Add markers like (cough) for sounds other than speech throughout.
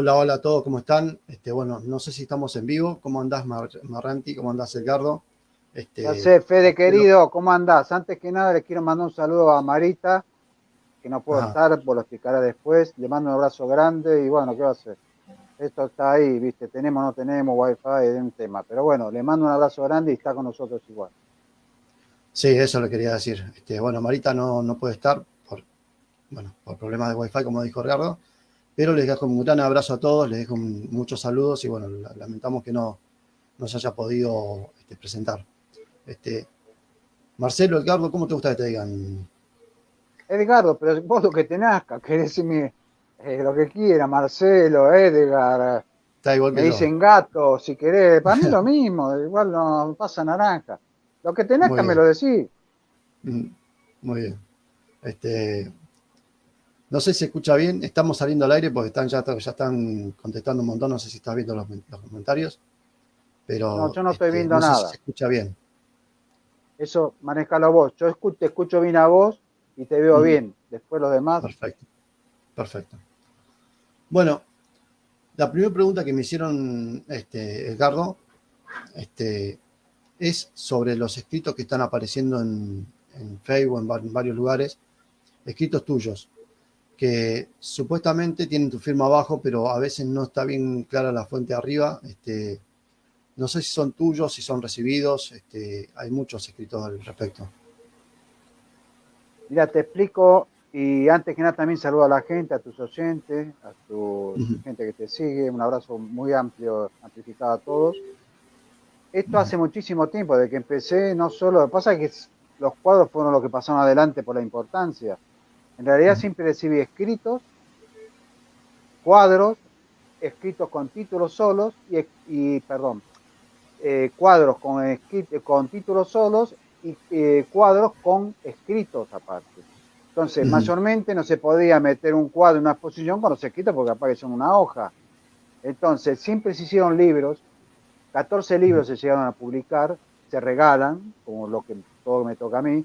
Hola, hola a todos, ¿cómo están? Este, bueno, no sé si estamos en vivo. ¿Cómo andás, Marranti? ¿Cómo andás, Edgardo? Este, ya sé, Fede querido, ¿cómo andás? Antes que nada, les quiero mandar un saludo a Marita, que no puedo estar, por lo explicaré después. Le mando un abrazo grande y bueno, ¿qué va a hacer? Esto está ahí, ¿viste? Tenemos o no tenemos wifi, es un tema. Pero bueno, le mando un abrazo grande y está con nosotros igual. Sí, eso le quería decir. Este, bueno, Marita no, no puede estar por, bueno, por problemas de wifi, como dijo Ricardo pero les dejo un gran abrazo a todos, les dejo muchos saludos y bueno, lamentamos que no, se haya podido este, presentar. Este, Marcelo, Edgardo, ¿cómo te gusta que te digan? Edgardo, pero vos lo que tenés acá, querés decirme eh, lo que quiera, Marcelo, Edgar. Está igual que me dicen gato, si querés, para mí (laughs) lo mismo, igual no pasa naranja. Lo que tenés acá me lo decís. Mm, muy bien. Este, no sé si se escucha bien, estamos saliendo al aire porque están, ya, ya están contestando un montón, no sé si estás viendo los, comentarios. Pero no, yo no estoy este, viendo nada. Sé si se escucha bien. Eso, manejalo vos. Yo te escucho bien a vos y te veo mm. bien. Después los demás. Perfecto. Perfecto. Bueno, la primera pregunta que me hicieron, este, Edgardo, este, es sobre los escritos que están apareciendo en, en Facebook, en varios lugares, escritos tuyos que supuestamente tienen tu firma abajo, pero a veces no está bien clara la fuente arriba. Este, no sé si son tuyos, si son recibidos, este, hay muchos escritos al respecto. Mira, te explico, y antes que nada también saludo a la gente, a tus oyentes, a tu gente que te sigue, un abrazo muy amplio, amplificado a todos. Esto hace muchísimo tiempo, de que empecé, no solo, lo que pasa es que los cuadros fueron los que pasaron adelante por la importancia, en realidad siempre recibí escritos, cuadros, escritos con títulos solos y, perdón, eh, cuadros con, con títulos solos y eh, cuadros con escritos aparte. Entonces, mayormente no se podía meter un cuadro en una exposición con los escritos porque aparece en una hoja. Entonces, siempre se hicieron libros, 14 libros se llegaron a publicar, se regalan, como lo que todo me toca a mí,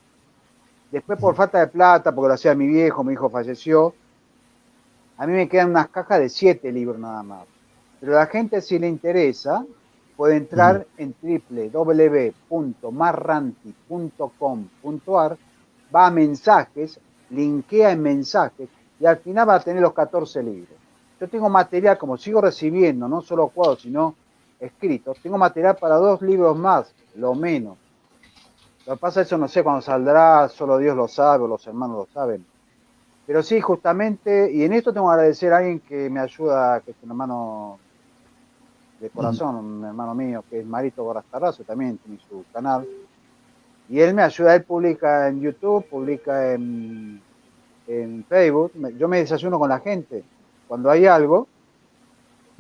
Después por falta de plata, porque lo hacía mi viejo, mi hijo falleció, a mí me quedan unas cajas de siete libros nada más. Pero a la gente si le interesa, puede entrar en www.marranti.com.ar, va a mensajes, linkea en mensajes y al final va a tener los 14 libros. Yo tengo material, como sigo recibiendo, no solo cuadros, sino escritos, tengo material para dos libros más, lo menos. Lo que pasa es eso no sé cuándo saldrá, solo Dios lo sabe o los hermanos lo saben. Pero sí, justamente, y en esto tengo que agradecer a alguien que me ayuda, que es un hermano de corazón, un hermano mío, que es Marito Gorastarrazo, también tiene su canal. Y él me ayuda, él publica en YouTube, publica en, en Facebook. Yo me desayuno con la gente. Cuando hay algo,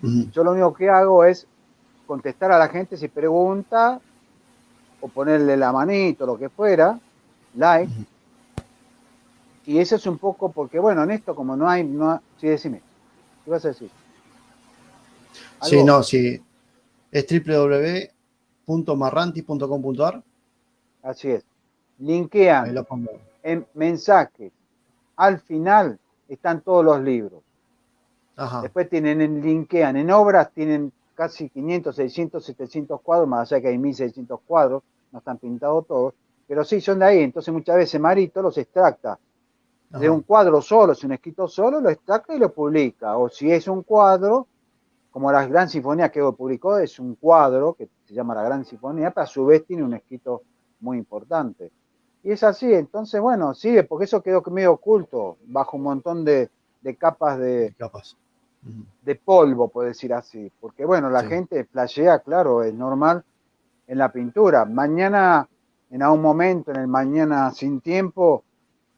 yo lo único que hago es contestar a la gente si pregunta o ponerle la manito, lo que fuera, like. Y eso es un poco porque, bueno, en esto como no hay, no, sí, decime, ¿qué vas a decir? Sí, no, sí, es www.marranti.com.ar. Así es. Linkean en mensajes. Al final están todos los libros. Después tienen en linkean, en obras tienen casi 500, 600, 700 cuadros, más allá que hay 1600 cuadros no están pintados todos, pero sí son de ahí. Entonces muchas veces Marito los extracta de un cuadro solo, si un escrito solo, lo extracta y lo publica. O si es un cuadro, como la Gran Sinfonía que publicó, es un cuadro que se llama la Gran Sinfonía, pero a su vez tiene un escrito muy importante. Y es así, entonces, bueno, sigue, porque eso quedó medio oculto, bajo un montón de, capas de, capas. de polvo, por decir así. Porque, bueno, la gente flashea, claro, es normal, en la pintura. Mañana, en algún momento, en el mañana sin tiempo,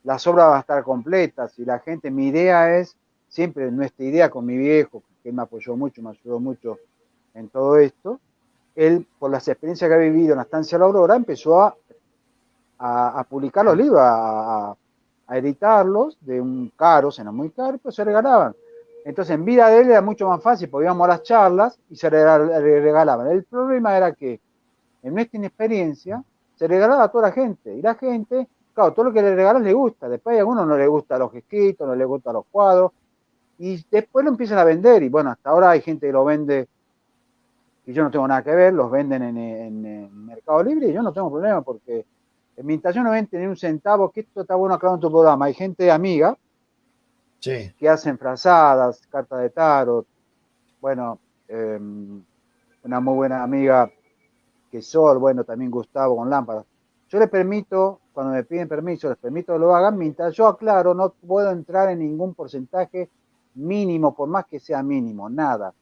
las obras van a estar completas y la gente, mi idea es, siempre nuestra idea con mi viejo, que me apoyó mucho, me ayudó mucho en todo esto, él, por las experiencias que ha vivido en la estancia La Aurora, empezó a, a, publicar los libros, a, editarlos de un caros, eran muy caros, pero se regalaban. Entonces, en vida de él era mucho más fácil, porque íbamos a las charlas y se regalaban. El problema era que en nuestra inexperiencia, se regalaba a toda la gente. Y la gente, claro, todo lo que le regalas le gusta. Después a algunos no le gusta los escritos, no le gustan los cuadros. y después lo empiezan a vender. Y bueno, hasta ahora hay gente que lo vende, y yo no tengo nada que ver, los venden en, Mercado Libre y yo no tengo problema porque mientras yo no ven tener un centavo, que esto está bueno acá en tu programa, hay gente amiga que hacen frazadas, cartas de tarot, bueno, em, una muy buena amiga que Sol, bueno, también Gustavo con lámparas. Yo les permito, cuando me piden permiso, les permito que lo hagan, mientras yo aclaro, no puedo entrar en ningún porcentaje mínimo, por más que sea mínimo, nada.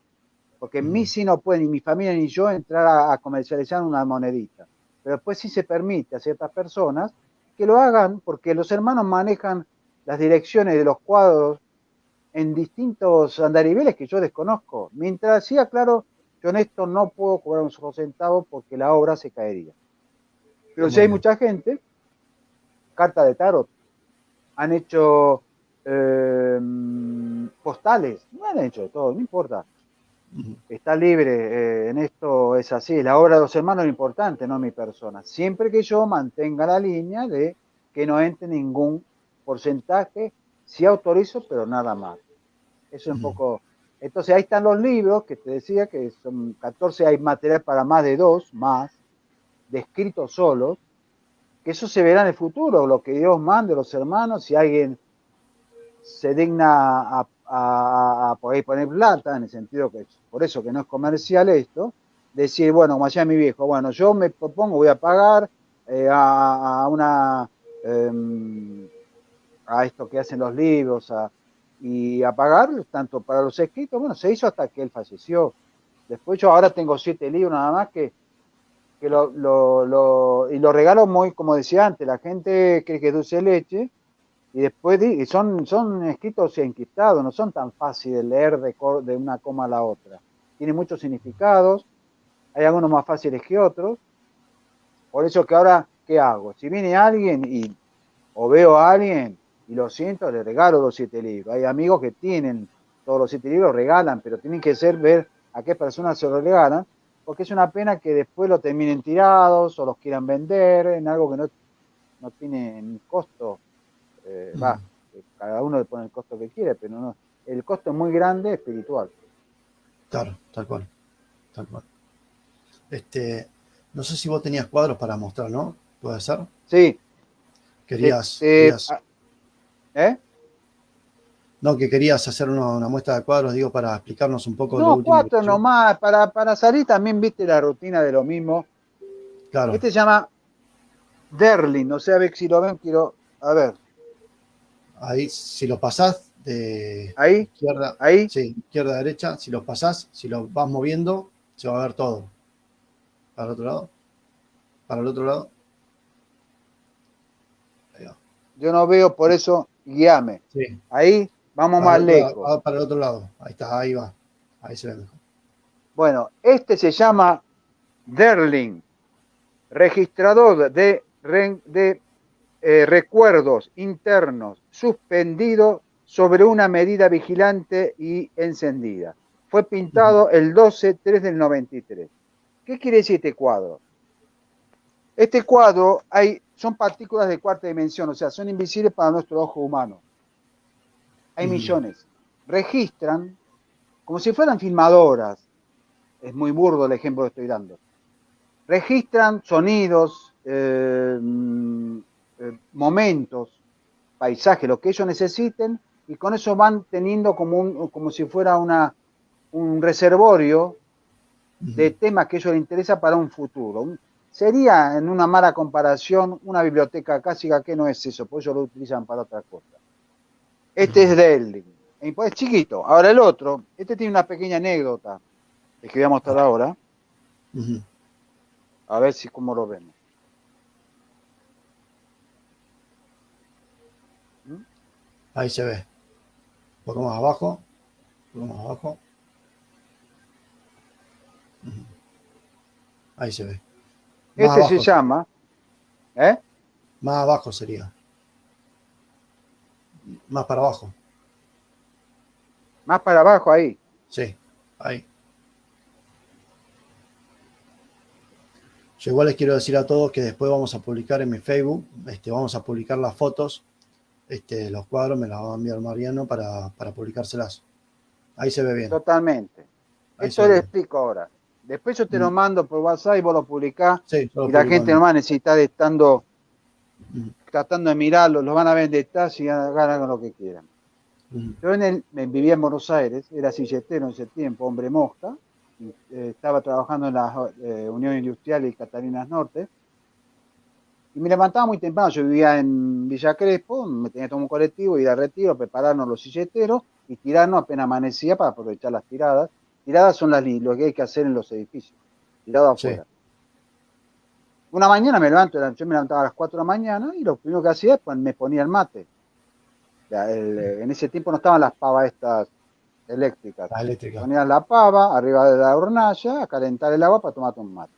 Porque en mí sí no puede ni mi familia ni yo entrar a, comercializar una monedita. Pero después sí se permite a ciertas personas que lo hagan porque los hermanos manejan las direcciones de los cuadros en distintos andariveles que yo desconozco. Mientras sí aclaro, yo en esto no puedo cobrar un solo centavo porque la obra se caería. Pero si hay mucha gente, carta de tarot, han hecho eh, postales, no han hecho todo, no importa. Está libre, eh, en esto es así, la obra de los hermanos es importante, no mi persona, siempre que yo mantenga la línea de que no entre ningún porcentaje, si autorizo, pero nada más. Eso es un poco... Entonces ahí están los libros que te decía que son 14, hay material para más de dos, más, descritos solos, que eso se verá en el futuro, lo que Dios mande, los hermanos, si alguien se digna a a, poner plata, en el sentido que por eso que no es comercial esto, decir, bueno, como decía mi viejo, bueno, yo me propongo, voy a pagar eh, a, una em, a esto que hacen los libros y a pagar tanto para los escritos, bueno, se hizo hasta que él falleció. Después yo ahora tengo siete libros nada más que, que lo, lo, y lo regalo muy, como decía antes, la gente cree que es dulce leche, y después son, son escritos enquistados, no son tan fáciles de leer de, de una coma a la otra. Tiene muchos significados, hay algunos más fáciles que otros. Por eso que ahora, ¿qué hago? Si viene alguien y, o veo a alguien y lo siento, le regalo los siete libros. Hay amigos que tienen todos los siete libros, regalan, pero tienen que ser ver a qué personas se los regalan, porque es una pena que después lo terminen tirados o los quieran vender en algo que no, no tiene costo eh, va, cada uno le pone el costo que quiere, pero no, el costo es muy grande espiritual. Claro, tal cual, tal cual. Este, no sé si vos tenías cuadros para mostrar, ¿no? ¿Puede ser? Sí. Querías, este, ah, ¿Eh? No, que querías hacer una, muestra de cuadros, digo, para explicarnos un poco. No, cuatro nomás, para, para salir también viste la rutina de lo mismo. Claro. Este se llama Derlin, no sé a ver si lo ven, quiero, a ver. Ahí, si lo pasás de ¿Ahí? izquierda, ¿Ahí? Sí, izquierda a derecha, si lo pasás, si lo vas moviendo, se va a ver todo. Para el otro lado. Para el otro lado. Yo no veo, por eso guíame. Sí. Ahí vamos más lejos. para el otro lado. Ahí está, ahí va. Ahí se ve mejor. Bueno, este se llama Derling, registrador de, de eh, recuerdos internos suspendido sobre una medida vigilante y encendida. Fue pintado el 12-3 del 93. ¿Qué quiere decir este cuadro? Este cuadro hay, son partículas de cuarta dimensión, o sea, son invisibles para nuestro ojo humano. Hay millones. Registran como si fueran filmadoras. Es muy burdo el ejemplo que estoy dando. Registran sonidos, eh, eh, momentos, paisajes, lo que ellos necesiten, y con eso van teniendo como, como si fuera una, un reservorio de temas que a ellos les interesa para un futuro. Sería, en una mala comparación, una biblioteca casi que no es eso, por eso lo utilizan para otra cosa. Este es de es chiquito. Ahora el otro, este tiene una pequeña anécdota, que voy a mostrar ahora. A ver si cómo lo vemos. Ahí se ve. Un poco más abajo. Un poco más abajo. Ahí se ve. Este se llama. ¿Eh? Más abajo sería. Más para abajo. Más para abajo ahí. Sí, ahí. Yo igual les quiero decir a todos que después vamos a publicar en mi Facebook, este, vamos a publicar las fotos este, los cuadros me los va a enviar Mariano para, para publicárselas. Ahí se ve bien. Totalmente. Esto le explico ahora. Después yo te lo mm. mando por WhatsApp y vos lo publicás. y la gente nomás necesita de estando mm. tratando de mirarlo, lo van a detalle y hagan lo que quieran. Mm. Yo en el, vivía en Buenos Aires, era silletero en ese tiempo, hombre mosca, eh, estaba trabajando en la eh, Unión Industrial y Catalinas Norte, y me levantaba muy temprano, yo vivía en Villa Crespo, me tenía que tomar un colectivo, ir a retiro, prepararnos los silleteros y tirarnos apenas amanecía para aprovechar las tiradas. Tiradas son las, lo que hay que hacer en los edificios, tirado afuera. Una mañana me levanto, yo me levantaba a las 4 de la mañana y lo primero que hacía pues me ponía el mate. en ese tiempo no estaban las pavas estas eléctricas. La Ponías la pava arriba de la hornalla a calentar el agua para tomar un mate.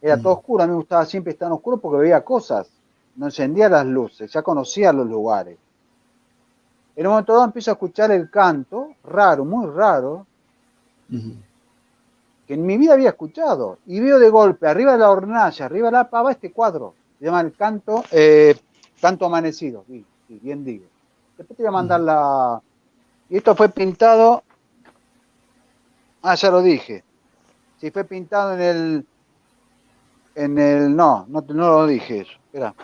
Era todo mm. oscuro, a mí me gustaba siempre estar en oscuro porque veía cosas, no encendía las luces, ya conocía los lugares. En un momento dado empiezo a escuchar el canto, raro, muy raro, que en mi vida había escuchado. Y veo de golpe, arriba de la hornalla, arriba de la pava, este cuadro. Se llama el canto, eh, canto amanecido, sí, bien digo. Después te voy a mandar la... Y esto fue pintado... Ah, ya lo dije. Sí, fue pintado en el en el. No, no, lo dije eso. Espera.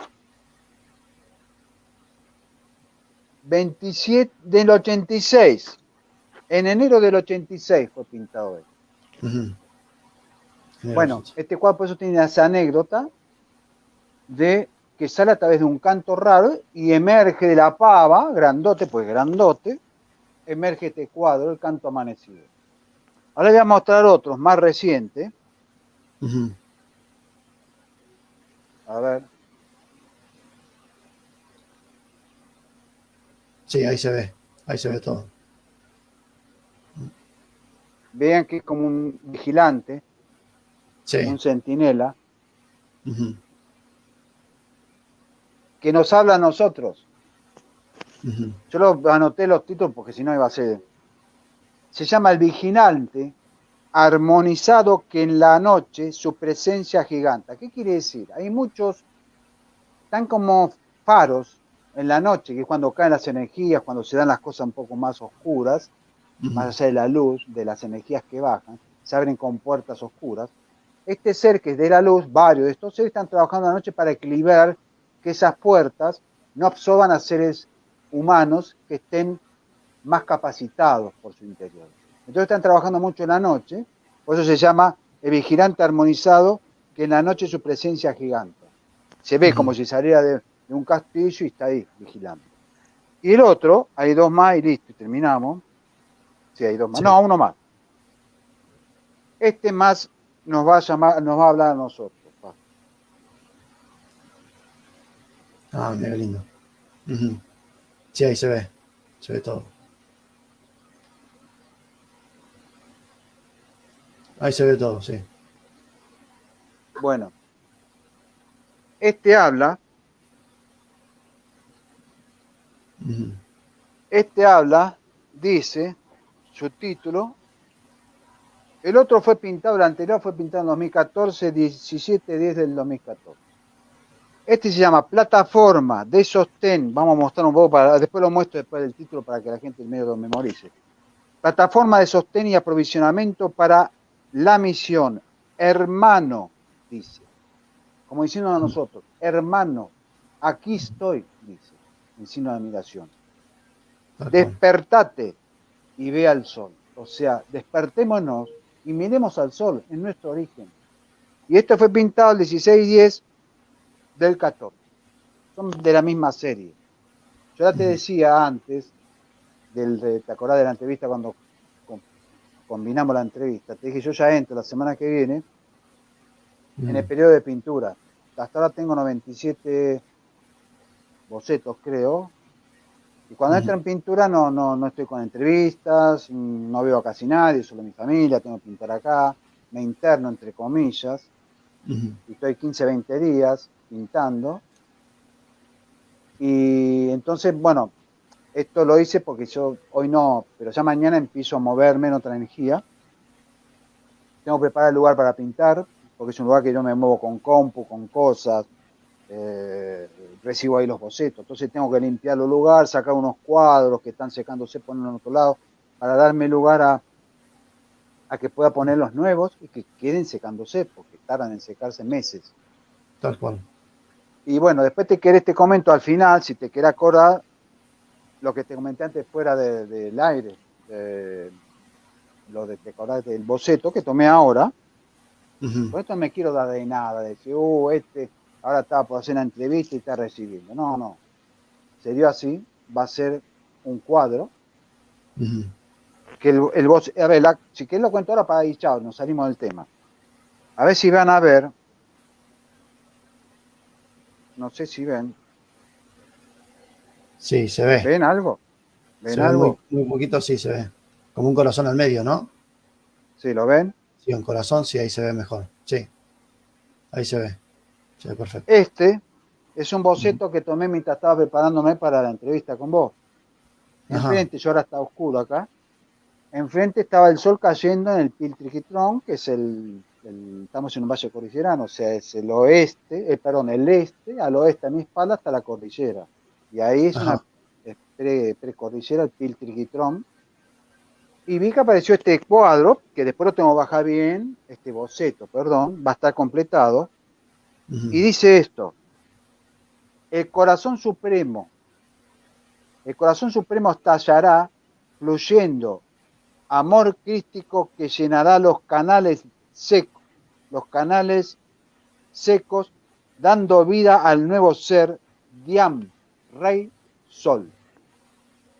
27 del 86. En enero del 86 fue pintado él. Bueno, este cuadro por eso tiene esa anécdota de que sale a través de un canto raro y emerge de la pava, grandote, pues grandote, emerge este cuadro, el canto amanecido. Ahora voy a mostrar otros más recientes. A ver. Sí, ahí se ve, ahí se ve todo. Vean que es como un vigilante, un centinela, que nos habla a nosotros. Yo lo anoté los títulos porque si no iba a ser. Se llama El Vigilante armonizado que en la noche su presencia giganta. ¿Qué quiere decir? Hay muchos, tan como faros en la noche, que es cuando caen las energías, cuando se dan las cosas un poco más oscuras, más allá de la luz, de las energías que bajan, se abren con puertas oscuras. Este ser que es de la luz, varios de estos seres están trabajando la noche para equilibrar que esas puertas no absorban a seres humanos que estén más capacitados por su interior. Entonces están trabajando mucho en la noche, por eso se llama el vigilante armonizado, que en la noche su presencia gigante. Se ve como si saliera de, un castillo y está ahí vigilando. Y el otro, hay dos más y listo, terminamos. Sí, hay dos más. No, uno más. Este más nos va a llamar, nos va a hablar a nosotros. Ah, mira lindo. Sí, ahí se ve. Se ve todo. Ahí se ve todo, sí. Bueno, este habla, este habla, dice, su título, el otro fue pintado, el anterior fue pintado en 2014, 17, 10 del 2014. Este se llama Plataforma de Sostén. Vamos a mostrar un poco, para, después lo muestro después del título para que la gente en medio lo memorice. Plataforma de sostén y aprovisionamiento para la misión, hermano, dice, como diciendo a nosotros, hermano, aquí estoy, dice, en signo de admiración. Despertate y ve al sol. O sea, despertémonos y miremos al sol en nuestro origen. Y esto fue pintado el 16-10 del 14. Son de la misma serie. Yo ya te decía antes, del, ¿te acordás de la entrevista cuando combinamos la entrevista. Te dije, yo ya entro la semana que viene en el periodo de pintura. Hasta ahora tengo 97 bocetos, creo. Y cuando entro en pintura no, no, no estoy con entrevistas, no veo a casi nadie, solo mi familia, tengo que pintar acá, me interno entre comillas, y estoy 15, 20 días pintando. Y entonces, bueno, esto lo hice porque yo hoy no, pero ya mañana empiezo a moverme en otra energía. Tengo que preparar el lugar para pintar, porque es un lugar que yo me muevo con compu, con cosas. eh, recibo ahí los bocetos. Entonces tengo que limpiar los lugares, sacar unos cuadros que están secándose, ponerlos en otro lado, para darme lugar a, a que pueda poner los nuevos y que queden secándose, porque tardan en secarse meses. Tal cual. Y bueno, después te querés, te comento al final, si te querés acordar, lo que te comenté antes fuera del aire, lo de te acordás del boceto que tomé ahora. Por esto me quiero dar de nada, de decir, uh, este ahora estaba por hacer una entrevista y está recibiendo. No, no. Sería así, va a ser un cuadro. Que el, el a ver, si querés lo cuento ahora para ir, chao, nos salimos del tema. A ver si van a ver. No sé si ven. Sí, se ve. ¿Ven algo? ¿Ven algo? muy, poquito sí se ve. Como un corazón al medio, ¿no? Sí, ¿lo ven? Sí, un corazón, sí, ahí se ve mejor. Sí. Ahí se ve. Ve perfecto. Este es un boceto que tomé mientras estaba preparándome para la entrevista con vos. Enfrente, yo ahora está oscuro acá. Enfrente estaba el sol cayendo en el Piltriquitrón, que es el, estamos en un valle cordillerano, o sea, es el oeste, eh, perdón, el este, al oeste a mi espalda está la cordillera. Y ahí es una precordillera, el Piltriquitrón, y vi que apareció este cuadro, que después lo tengo que bajar bien, este boceto, perdón, va a estar completado. Y dice esto, el corazón supremo, el corazón supremo estallará fluyendo amor crístico que llenará los canales secos, los canales secos, dando vida al nuevo ser, Diam, Rey Sol.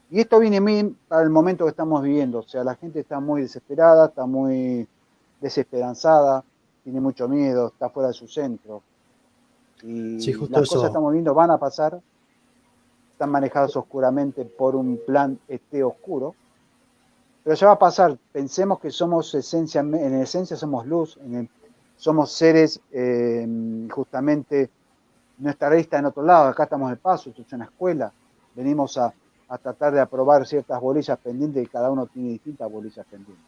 Y esto viene mí para el momento que estamos viviendo. O sea, la gente está muy desesperada, está muy desesperanzada, tiene mucho miedo, está fuera de su centro. Y las cosas que estamos viendo van a pasar, están manejadas oscuramente por un plan este oscuro, pero ya va a pasar. Pensemos que somos esencia, en esencia somos luz, somos seres eh, justamente, nuestra raíz está en otro lado, acá estamos de paso, esto es una escuela, venimos a a tratar de aprobar ciertas bolillas pendientes y cada uno tiene distintas bolillas pendientes.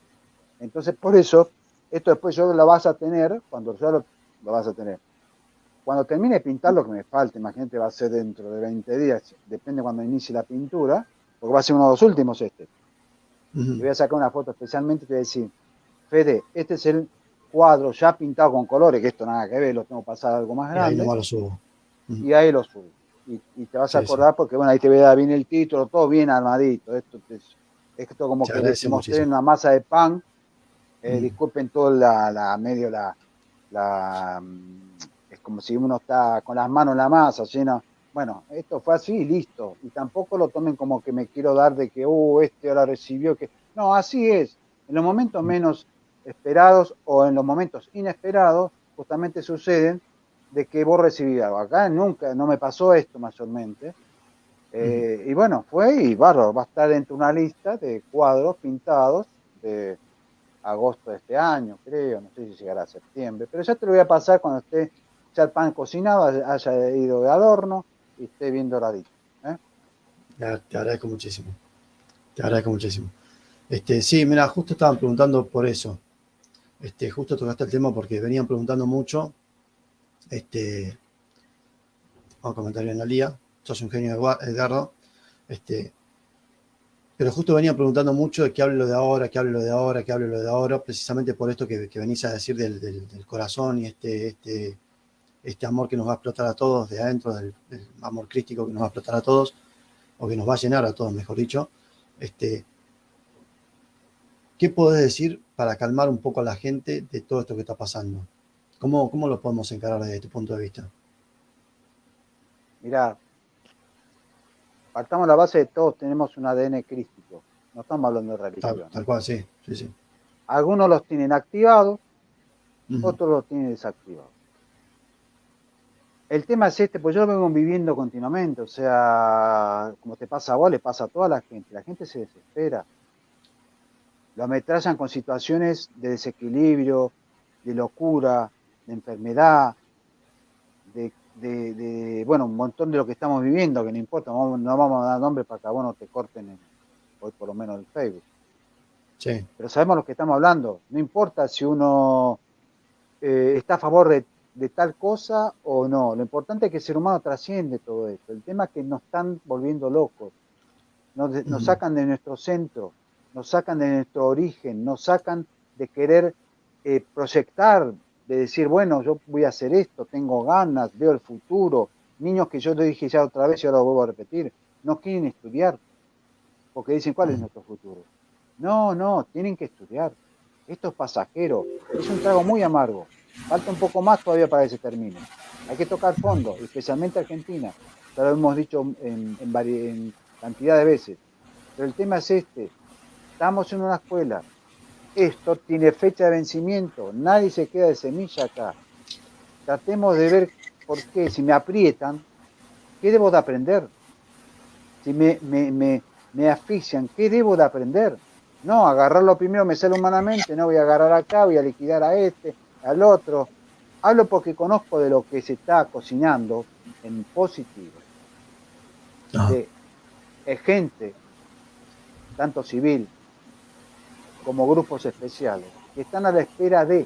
Entonces, por eso, esto después yo lo vas a tener, cuando ya lo, vas a tener. Cuando termine de pintar lo que me falta, imagínate, va a ser dentro de 20 días, depende cuando inicie la pintura, porque va a ser uno de los últimos este. Y voy a sacar una foto especialmente y te voy a decir, Fede, este es el cuadro ya pintado con colores, que esto nada que ver, lo tengo pasado algo más grande. Y ahí lo subo. Y ahí lo subo y, te vas a acordar porque, bueno, ahí te vea bien el título, todo bien armadito. Esto es, esto como que les mostré una masa de pan. Eh, disculpen todo la, la medio la, la, mm, como si uno está con las manos en la masa, llena. Bueno, esto fue así y listo. Y tampoco lo tomen como que me quiero dar de que, uh, este ahora recibió que. No, así es. En los momentos menos esperados o en los momentos inesperados, justamente suceden de que vos recibí algo. Acá nunca, no me pasó esto mayormente. Eh, y bueno, fue y barro, va a estar dentro de una lista de cuadros pintados de agosto de este año, creo, no sé si llegará a septiembre, pero ya te lo voy a pasar cuando esté ya el pan cocinado, haya ido de adorno y esté bien doradito. ¿eh? Te agradezco muchísimo, te agradezco muchísimo. Este, sí, mira, justo estaban preguntando por eso. Este, justo tocaste el tema porque venían preguntando mucho este, vamos a comentar bien la lía, sos un genio Edgardo, este, pero justo venía preguntando mucho de que hable lo de ahora, que hable lo de ahora, que hable lo de ahora, precisamente por esto que, venís a decir del, corazón y este, este, este amor que nos va a explotar a todos de adentro, del, amor crístico que nos va a explotar a todos, o que nos va a llenar a todos, mejor dicho. Este, ¿Qué podés decir para calmar un poco a la gente de todo esto que está pasando? ¿Cómo, ¿Cómo lo podemos encarar desde tu punto de vista? Mira, partamos la base de todos tenemos un ADN crístico. No estamos hablando de religión. Tal, cual, sí, sí, sí. Algunos los tienen activados, otros los tienen desactivados. El tema es este, pues yo lo vengo viviendo continuamente, o sea, como te pasa a vos, le pasa a toda la gente. La gente se desespera. Lo ametrallan con situaciones de desequilibrio, de locura, de enfermedad, de, bueno, un montón de lo que estamos viviendo, que no importa, no, vamos a dar nombre para que a vos no te corten hoy por lo menos el Facebook. Sí. Pero sabemos lo que estamos hablando, no importa si uno eh, está a favor de, de tal cosa o no. Lo importante es que el ser humano trasciende todo esto. El tema es que nos están volviendo locos. Nos, nos sacan de nuestro centro, nos sacan de nuestro origen, nos sacan de querer eh, proyectar, de decir, bueno, yo voy a hacer esto, tengo ganas, veo el futuro. Niños que yo lo dije ya otra vez y ahora lo vuelvo a repetir, no quieren estudiar, porque dicen, ¿cuál es nuestro futuro? No, no, tienen que estudiar. Esto es pasajero, es un trago muy amargo. Falta un poco más todavía para que se termine. Hay que tocar fondo, especialmente Argentina. Ya lo hemos dicho en, cantidad de veces. Pero el tema es este. Estamos en una escuela. Esto tiene fecha de vencimiento. Nadie se queda de semilla acá. Tratemos de ver por qué. Si me aprietan, ¿qué debo de aprender? Si me, me, me, me asfixian, ¿qué debo de aprender? No, agarrarlo primero me sale humanamente, no voy a agarrar acá, voy a liquidar a este, al otro. Hablo porque conozco de lo que se está cocinando en positivo. Ah. De, gente, tanto civil como grupos especiales, que están a la espera de.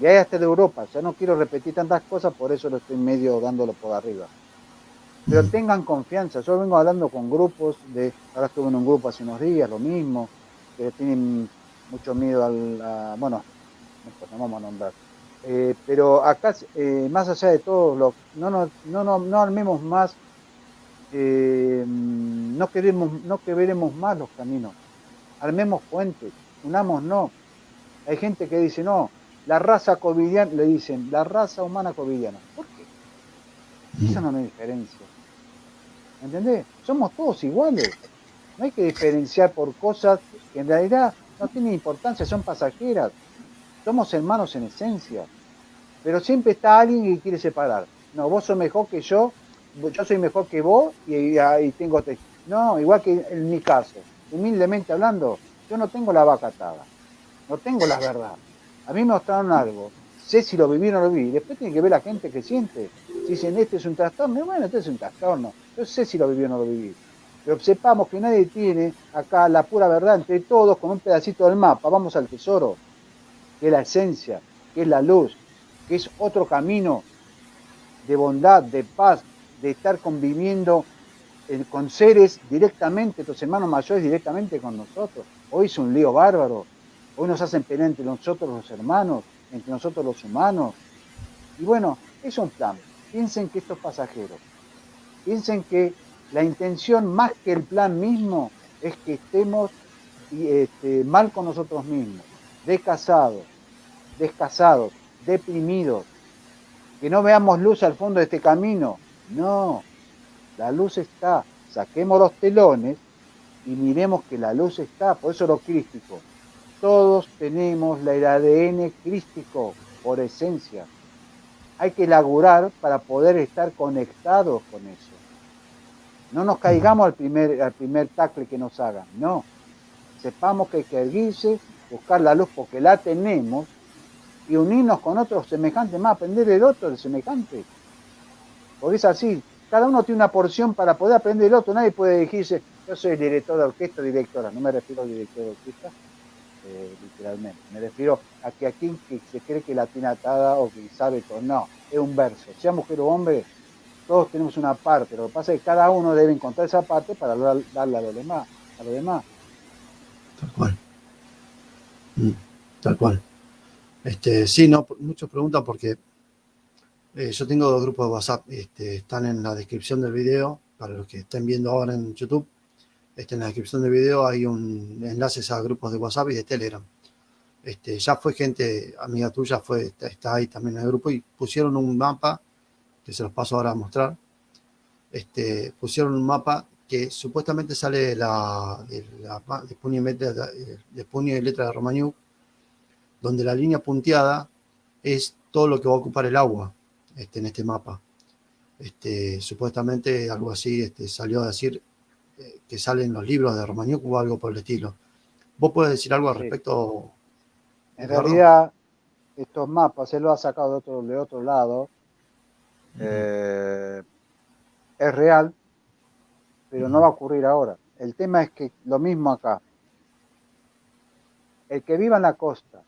Y hay hasta de Europa, ya no quiero repetir tantas cosas, por eso lo estoy medio dándolo por arriba. Pero mm. tengan confianza, yo vengo hablando con grupos de, ahora estuve en un grupo hace unos días, lo mismo, que tienen mucho miedo al, bueno, no vamos a nombrar. Eh, pero acá, eh, más allá de todo, lo, no, no, no, no, no armemos más, eh, no, queremos, no quebremos más los caminos, armemos puentes, unamos no. Hay gente que dice, no, la raza covidiana, le dicen, la raza humana covidiana. ¿Por qué? Eso no me diferencia. ¿Entendés? Somos todos iguales. No hay que diferenciar por cosas que en realidad no tienen importancia, son pasajeras. Somos hermanos en esencia. Pero siempre está alguien que quiere separar. No, vos sos mejor que yo, yo soy mejor que vos y, y tengo... No, igual que en mi caso, humildemente hablando, yo no tengo la vaca atada. No tengo la verdad. A mí me mostraron algo. Sé si lo viví o no lo viví. Después tiene que ver la gente que siente. Si dicen, este es un trastorno, bueno, este es un trastorno. Yo sé si lo viví o no lo viví. Pero sepamos que nadie tiene acá la pura verdad entre todos con un pedacito del mapa. Vamos al tesoro que es la esencia, que es la luz, que es otro camino de bondad, de paz, de estar conviviendo con seres directamente, tus hermanos mayores directamente con nosotros. Hoy es un lío bárbaro, hoy nos hacen pelear entre nosotros los hermanos, entre nosotros los humanos. Y bueno, es un plan. Piensen que esto es pasajero. Piensen que la intención más que el plan mismo es que estemos este, mal con nosotros mismos descasados, descasados, deprimidos, que no veamos luz al fondo de este camino. No, la luz está. Saquemos los telones y miremos que la luz está. Por eso lo crístico. Todos tenemos el ADN crístico por esencia. Hay que laburar para poder estar conectados con eso. No nos caigamos al primer, al primer tacle que nos hagan, no. Sepamos que hay que erguirse buscar la luz porque la tenemos y unirnos con otros semejantes, más aprender del otro del semejante. Porque es así, cada uno tiene una porción para poder aprender del otro, nadie puede decirse, yo soy director de orquesta, directora, no me refiero al director de orquesta, eh, literalmente, me refiero a que aquí que se cree que la tiene atada o que sabe todo, no, es un verso, sea mujer o hombre, todos tenemos una parte, lo que pasa es que cada uno debe encontrar esa parte para darle a lo demás, a lo demás. Tal cual. Mm, tal cual. Este, sí, no, muchos preguntan porque eh, yo tengo dos grupos de WhatsApp, este, están en la descripción del video, para los que estén viendo ahora en YouTube, este, en la descripción del video hay un enlaces a grupos de WhatsApp y de Telegram. Este, ya fue gente, amiga tuya, fue, está ahí también en el grupo y pusieron un mapa, que se los paso ahora a mostrar, este, pusieron un mapa que supuestamente sale la, de, la, de, puño y letra, de, puño y letra de Romaniuk, donde la línea punteada es todo lo que va a ocupar el agua este, en este mapa. Este, supuestamente algo así este, salió a decir eh, que salen los libros de Romaniuk o algo por el estilo. ¿Vos puedes decir algo al respecto? En realidad, estos mapas él lo ha sacado de otro, de otro lado. Eh, es real, pero no va a ocurrir ahora. El tema es que lo mismo acá. El que viva en la costa,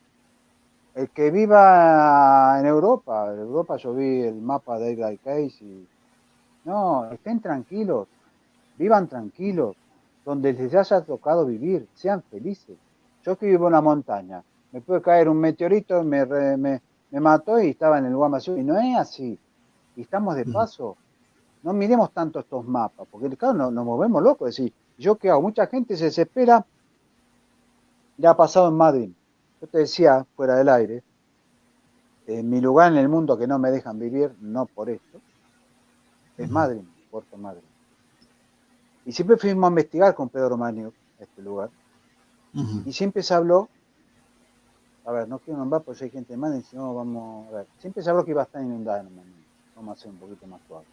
el que viva en Europa, en Europa yo vi el mapa de Edgar Case y no, estén tranquilos, vivan tranquilos, donde les haya tocado vivir, sean felices. Yo que vivo en la montaña, me puede caer un meteorito, me, me, me mató y estaba en el más y no es así. Y estamos de paso. No miremos tanto estos mapas, porque claro, nos, nos movemos locos. Es decir, yo qué hago, mucha gente se desespera, ya ha pasado en Madrid yo te decía, fuera del aire, en mi lugar en el mundo que no me dejan vivir, no por esto, es Madrid, Puerto Madrid. Y siempre fuimos a investigar con Pedro Manio este lugar. Y siempre se habló, a ver, no quiero nombrar porque hay gente más, si no vamos a ver, siempre se habló que iba a estar inundada en el momento. Vamos a hacer un poquito más suave.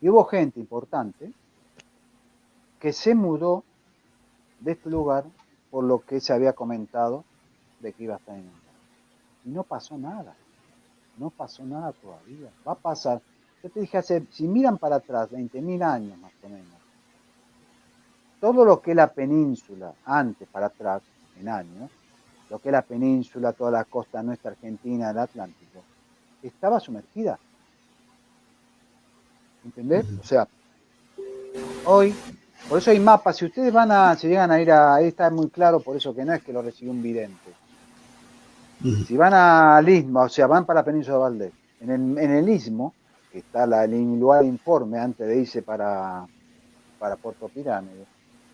Y hubo gente importante que se mudó de este lugar por lo que se había comentado de que iba a estar inundado. Y no pasó nada. No pasó nada todavía. Va a pasar. Yo te dije hace, si miran para atrás, 20.000 años más o menos, todo lo que es la península, antes para atrás, en años, lo que es la península, toda la costa nuestra argentina, el Atlántico, estaba sumergida. ¿Entendés? O sea, hoy por eso hay mapas. Si ustedes van a, si llegan a ir a, ahí está muy claro, por eso que no es que lo recibió un vidente. Si van al istmo, o sea, van para la península de Valdés, en el, en el istmo, que está la, el lugar de informe antes de irse para, para Puerto Pirámide,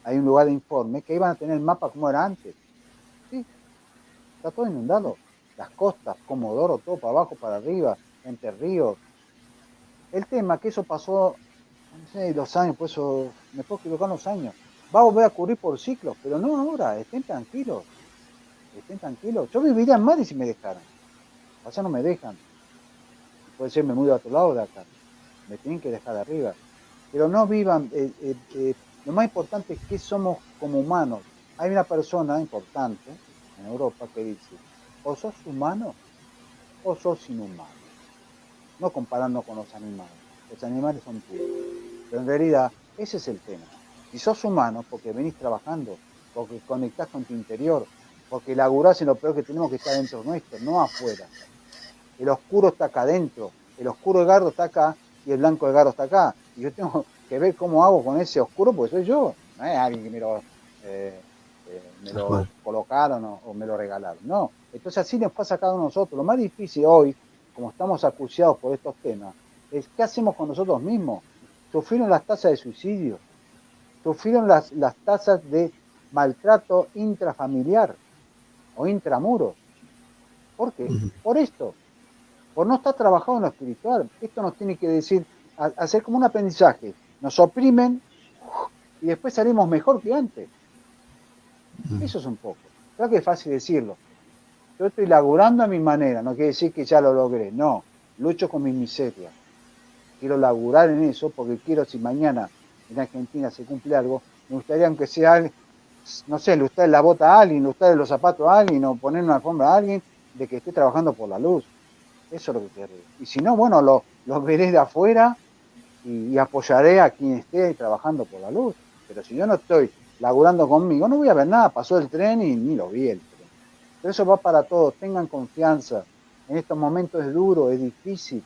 hay un lugar de informe que iban a tener el mapa como era antes. Sí, está todo inundado. Las costas, Comodoro, todo para abajo, para arriba, entre ríos. El tema que eso pasó no sé, los años, por eso me puedo equivocar los años. Va a volver a ocurrir por ciclos, pero no ahora, estén tranquilos. Estén tranquilos. Yo viviría en Madrid si me dejaran. O no me dejan. Puede ser me mudo a otro lado de acá. Me tienen que dejar de arriba. Pero no vivan. Eh, eh, eh, lo más importante es que somos como humanos. Hay una persona importante en Europa que dice, o sos humano o sos inhumano. No comparando con los animales. Los animales son puros. Pero en realidad ese es el tema. Si sos humano, porque venís trabajando, porque conectás con tu interior, porque laburás en lo peor que tenemos que estar dentro nuestro, no afuera. El oscuro está acá adentro, el oscuro de Gardo está acá y el blanco de Gardo está acá. Y yo tengo que ver cómo hago con ese oscuro, porque soy yo, no es alguien que me lo, eh, eh, colocaron o, me lo regalaron. No, entonces así nos pasa a cada uno de nosotros. Lo más difícil hoy, como estamos acuciados por estos temas, es qué hacemos con nosotros mismos sufrieron las tasas de suicidio, sufrieron las, las tasas de maltrato intrafamiliar o intramuros. ¿Por qué? Por esto, por no estar trabajado en lo espiritual. Esto nos tiene que decir, hacer como un aprendizaje. Nos oprimen y después salimos mejor que antes. Eso es un poco. Creo que es fácil decirlo. Yo estoy laburando a mi manera, no quiere decir que ya lo logré, no. Lucho con mi miseria quiero laburar en eso porque quiero si mañana en Argentina se cumple algo, me gustaría aunque sea, no sé, ilustrar la bota a alguien, ilustrar los zapatos a alguien o poner una alfombra a alguien de que esté trabajando por la luz. Eso es lo que quiero. Y si no, bueno, lo, veré de afuera y, apoyaré a quien esté trabajando por la luz. Pero si yo no estoy laburando conmigo, no voy a ver nada. Pasó el tren y ni lo vi el. Pero eso va para todos. Tengan confianza. En estos momentos es duro, es difícil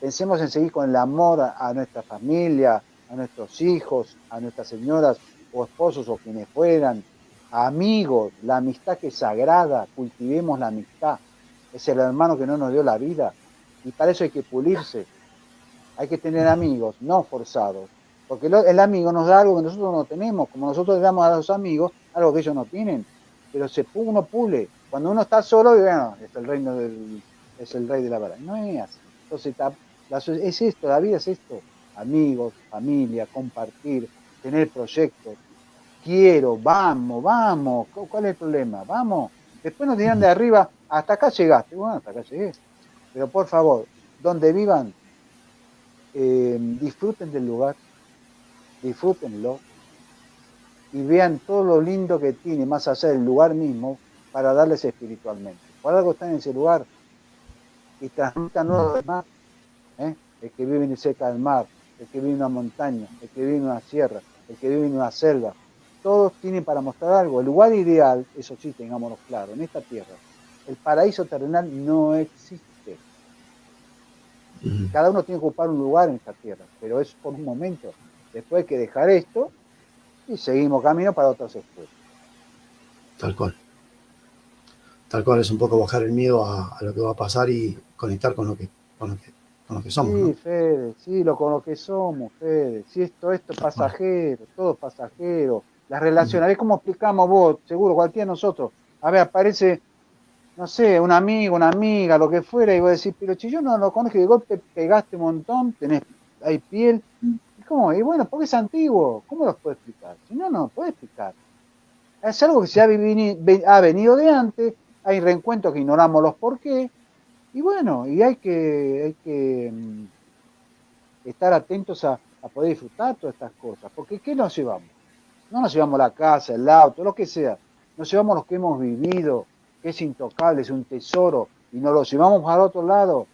Pensemos en seguir con el amor a, nuestra familia, a nuestros hijos, a nuestras señoras o esposos o quienes fueran, amigos, la amistad que es sagrada, cultivemos la amistad. Es el hermano que no nos dio la vida y para eso hay que pulirse. Hay que tener amigos, no forzados, porque el amigo nos da algo que nosotros no tenemos, como nosotros le damos a los amigos algo que ellos no tienen, pero uno pule. Cuando uno está solo, bueno, es el reino del, es el rey de la verdad. No es así. Entonces es esto, la vida es esto. Amigos, familia, compartir, tener proyectos. Quiero, vamos, vamos. ¿Cuál es el problema? Vamos. Después nos dirán de arriba, hasta acá llegaste. Bueno, hasta acá llegué. Pero por favor, donde vivan, eh, disfruten del lugar, disfrútenlo y vean todo lo lindo que tiene más allá del lugar mismo para darles espiritualmente. Por algo están en ese lugar y transmitan lo demás ¿eh? el que vive cerca del mar, el que vive en una montaña, el que vive en una sierra, el que vive en una selva. Todos tienen para mostrar algo. El lugar ideal, eso sí, tengámoslo claro, en esta tierra, El paraíso terrenal no existe. Cada uno tiene que ocupar un lugar en esta tierra, pero es por un momento. Después hay que dejar esto y seguimos camino para otras escuelas. Tal cual. Tal cual es un poco bajar el miedo a, lo que va a pasar y conectar con lo que, con lo que, somos. Sí, Fede, sí, lo con lo que somos, Fede. Si esto, esto es pasajero, todo es pasajero. Las relaciones, a ver cómo explicamos vos, seguro, cualquiera de nosotros. A ver, aparece no sé, un amigo, una amiga, lo que fuera, y voy a decir, pero si yo no lo conozco, de golpe pegaste un montón, tenés, hay piel, y ¿cómo? Y bueno, porque es antiguo, ¿cómo lo puedo explicar? Si no, no puede explicar. Es algo que se ha, ha venido de antes, hay reencuentros que ignoramos los por qué, y bueno, y hay que, mm, estar atentos a, a poder disfrutar todas estas cosas, porque ¿qué nos llevamos? No nos llevamos la casa, el auto, lo que sea, nos llevamos lo que hemos vivido, que es intocable, es un tesoro, y nos lo llevamos al otro lado.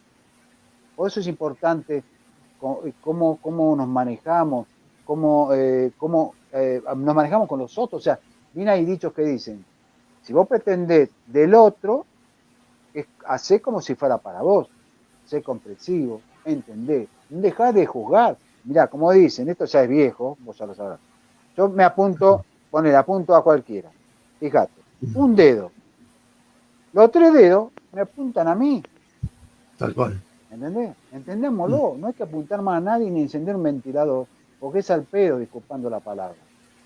Por eso es importante eh, cómo, cómo nos manejamos, cómo, eh, cómo eh, nos manejamos con los otros. O sea, bien hay dichos que dicen, si vos pretendés del otro, es, hacé como si fuera para vos, sé comprensivo, entendé, dejá de juzgar. Mirá, como dicen, esto ya es viejo, vos ya lo sabrás. Yo me apunto, poner apunto a cualquiera. Fíjate, un dedo, los tres dedos me apuntan a mí. Tal cual. ¿Entendés? Entendémoslo. Mm. No hay que apuntar más a nadie ni encender un ventilador, porque es al pedo, disculpando la palabra.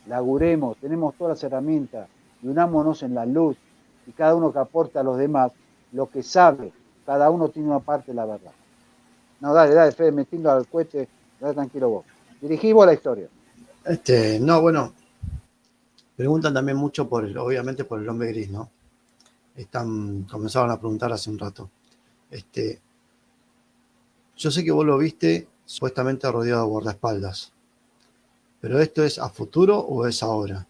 Laguremos, tenemos todas las herramientas y unámonos en la luz y cada uno que aporte a los demás lo que sabe. Cada uno tiene una parte de la verdad. No, dale, dale, Fede, metiendo al cohete, dale tranquilo vos. Dirigí vos la historia. Este, no, bueno, preguntan también mucho por obviamente por el hombre gris, ¿no? están, comenzaron a preguntar hace un rato. Este, yo sé que vos lo viste supuestamente rodeado de guardaespaldas, pero ¿esto es a futuro o es ahora?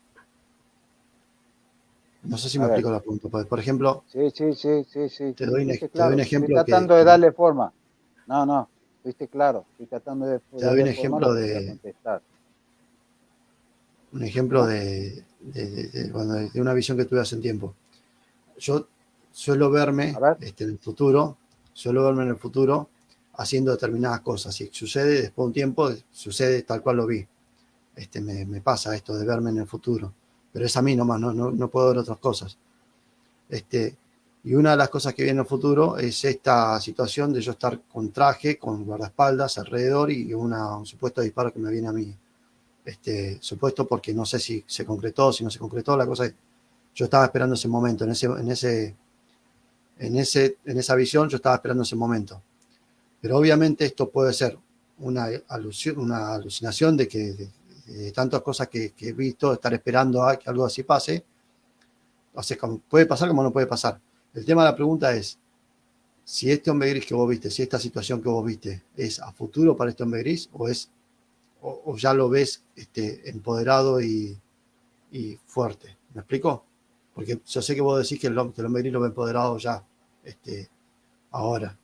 No sé si me explico la pregunta. Por ejemplo, sí, sí, sí, sí, sí. Te doy, un ejemplo. Estoy tratando de darle forma. No, no, viste claro. Estoy tratando de. Te doy un ejemplo de. Un ejemplo de, de, una visión que tuve hace un tiempo yo suelo verme este, en el futuro, suelo verme en el futuro haciendo determinadas cosas. Si sucede después de un tiempo, sucede tal cual lo vi. Este, me, pasa esto de verme en el futuro. Pero es a mí nomás, no, no, puedo ver otras cosas. Este, y una de las cosas que viene en el futuro es esta situación de yo estar con traje, con guardaespaldas alrededor y una, un supuesto disparo que me viene a mí. Este, supuesto porque no sé si se concretó, si no se concretó, la cosa es yo estaba esperando ese momento, en, ese, en, ese, en, ese, en esa visión yo estaba esperando ese momento. Pero obviamente esto puede ser una, alusión, una alucinación de que de, tantas cosas que, he visto, estar esperando a que algo así pase. O sea, puede pasar como no puede pasar. El tema de la pregunta es, si este hombre gris que vos viste, si esta situación que vos viste es a futuro para este hombre gris o es o, ya lo ves este, empoderado y, y fuerte. ¿Me explico? Porque yo sé que vos decís que el, que el hombre gris lo ve empoderado ya, este, ahora.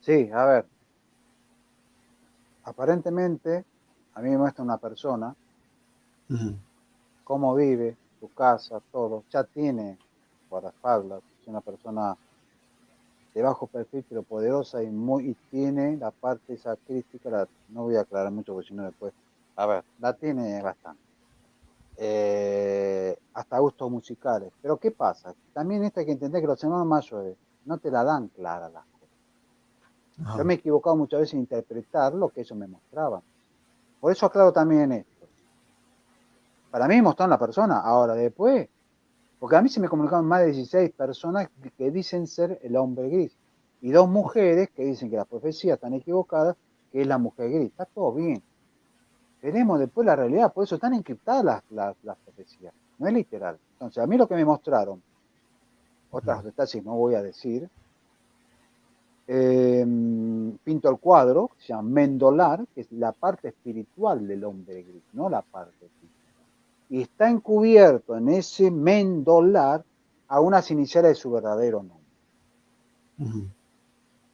Sí, a ver. Aparentemente, a mí me muestra una persona, cómo vive, su casa, todo. Ya tiene guardaespaldas, es una persona de bajo perfil, pero poderosa y muy y tiene la parte esa crítica, no voy a aclarar mucho porque si no después, a ver, la tiene bastante. Eh, hasta gustos musicales. Pero ¿qué pasa? También esto hay que entender que los hermanos mayores no te la dan clara las cosas. Yo me he equivocado muchas veces en interpretar lo que ellos me mostraban. Por eso aclaro también esto. Para mí mostraron la persona, ahora después, porque a mí se me comunicaron más de 16 personas que dicen ser el hombre gris y dos mujeres que dicen que las profecías están equivocadas, que es la mujer gris. Está todo bien veremos después la realidad, por eso están encriptadas las, las, profecías, no es literal. Entonces, a mí lo que me mostraron, otras detalles no voy a decir, em, pinto el cuadro, se llama Mendolar, que es la parte espiritual del hombre gris, no la parte física. Y está encubierto en ese Mendolar a unas iniciales de su verdadero nombre.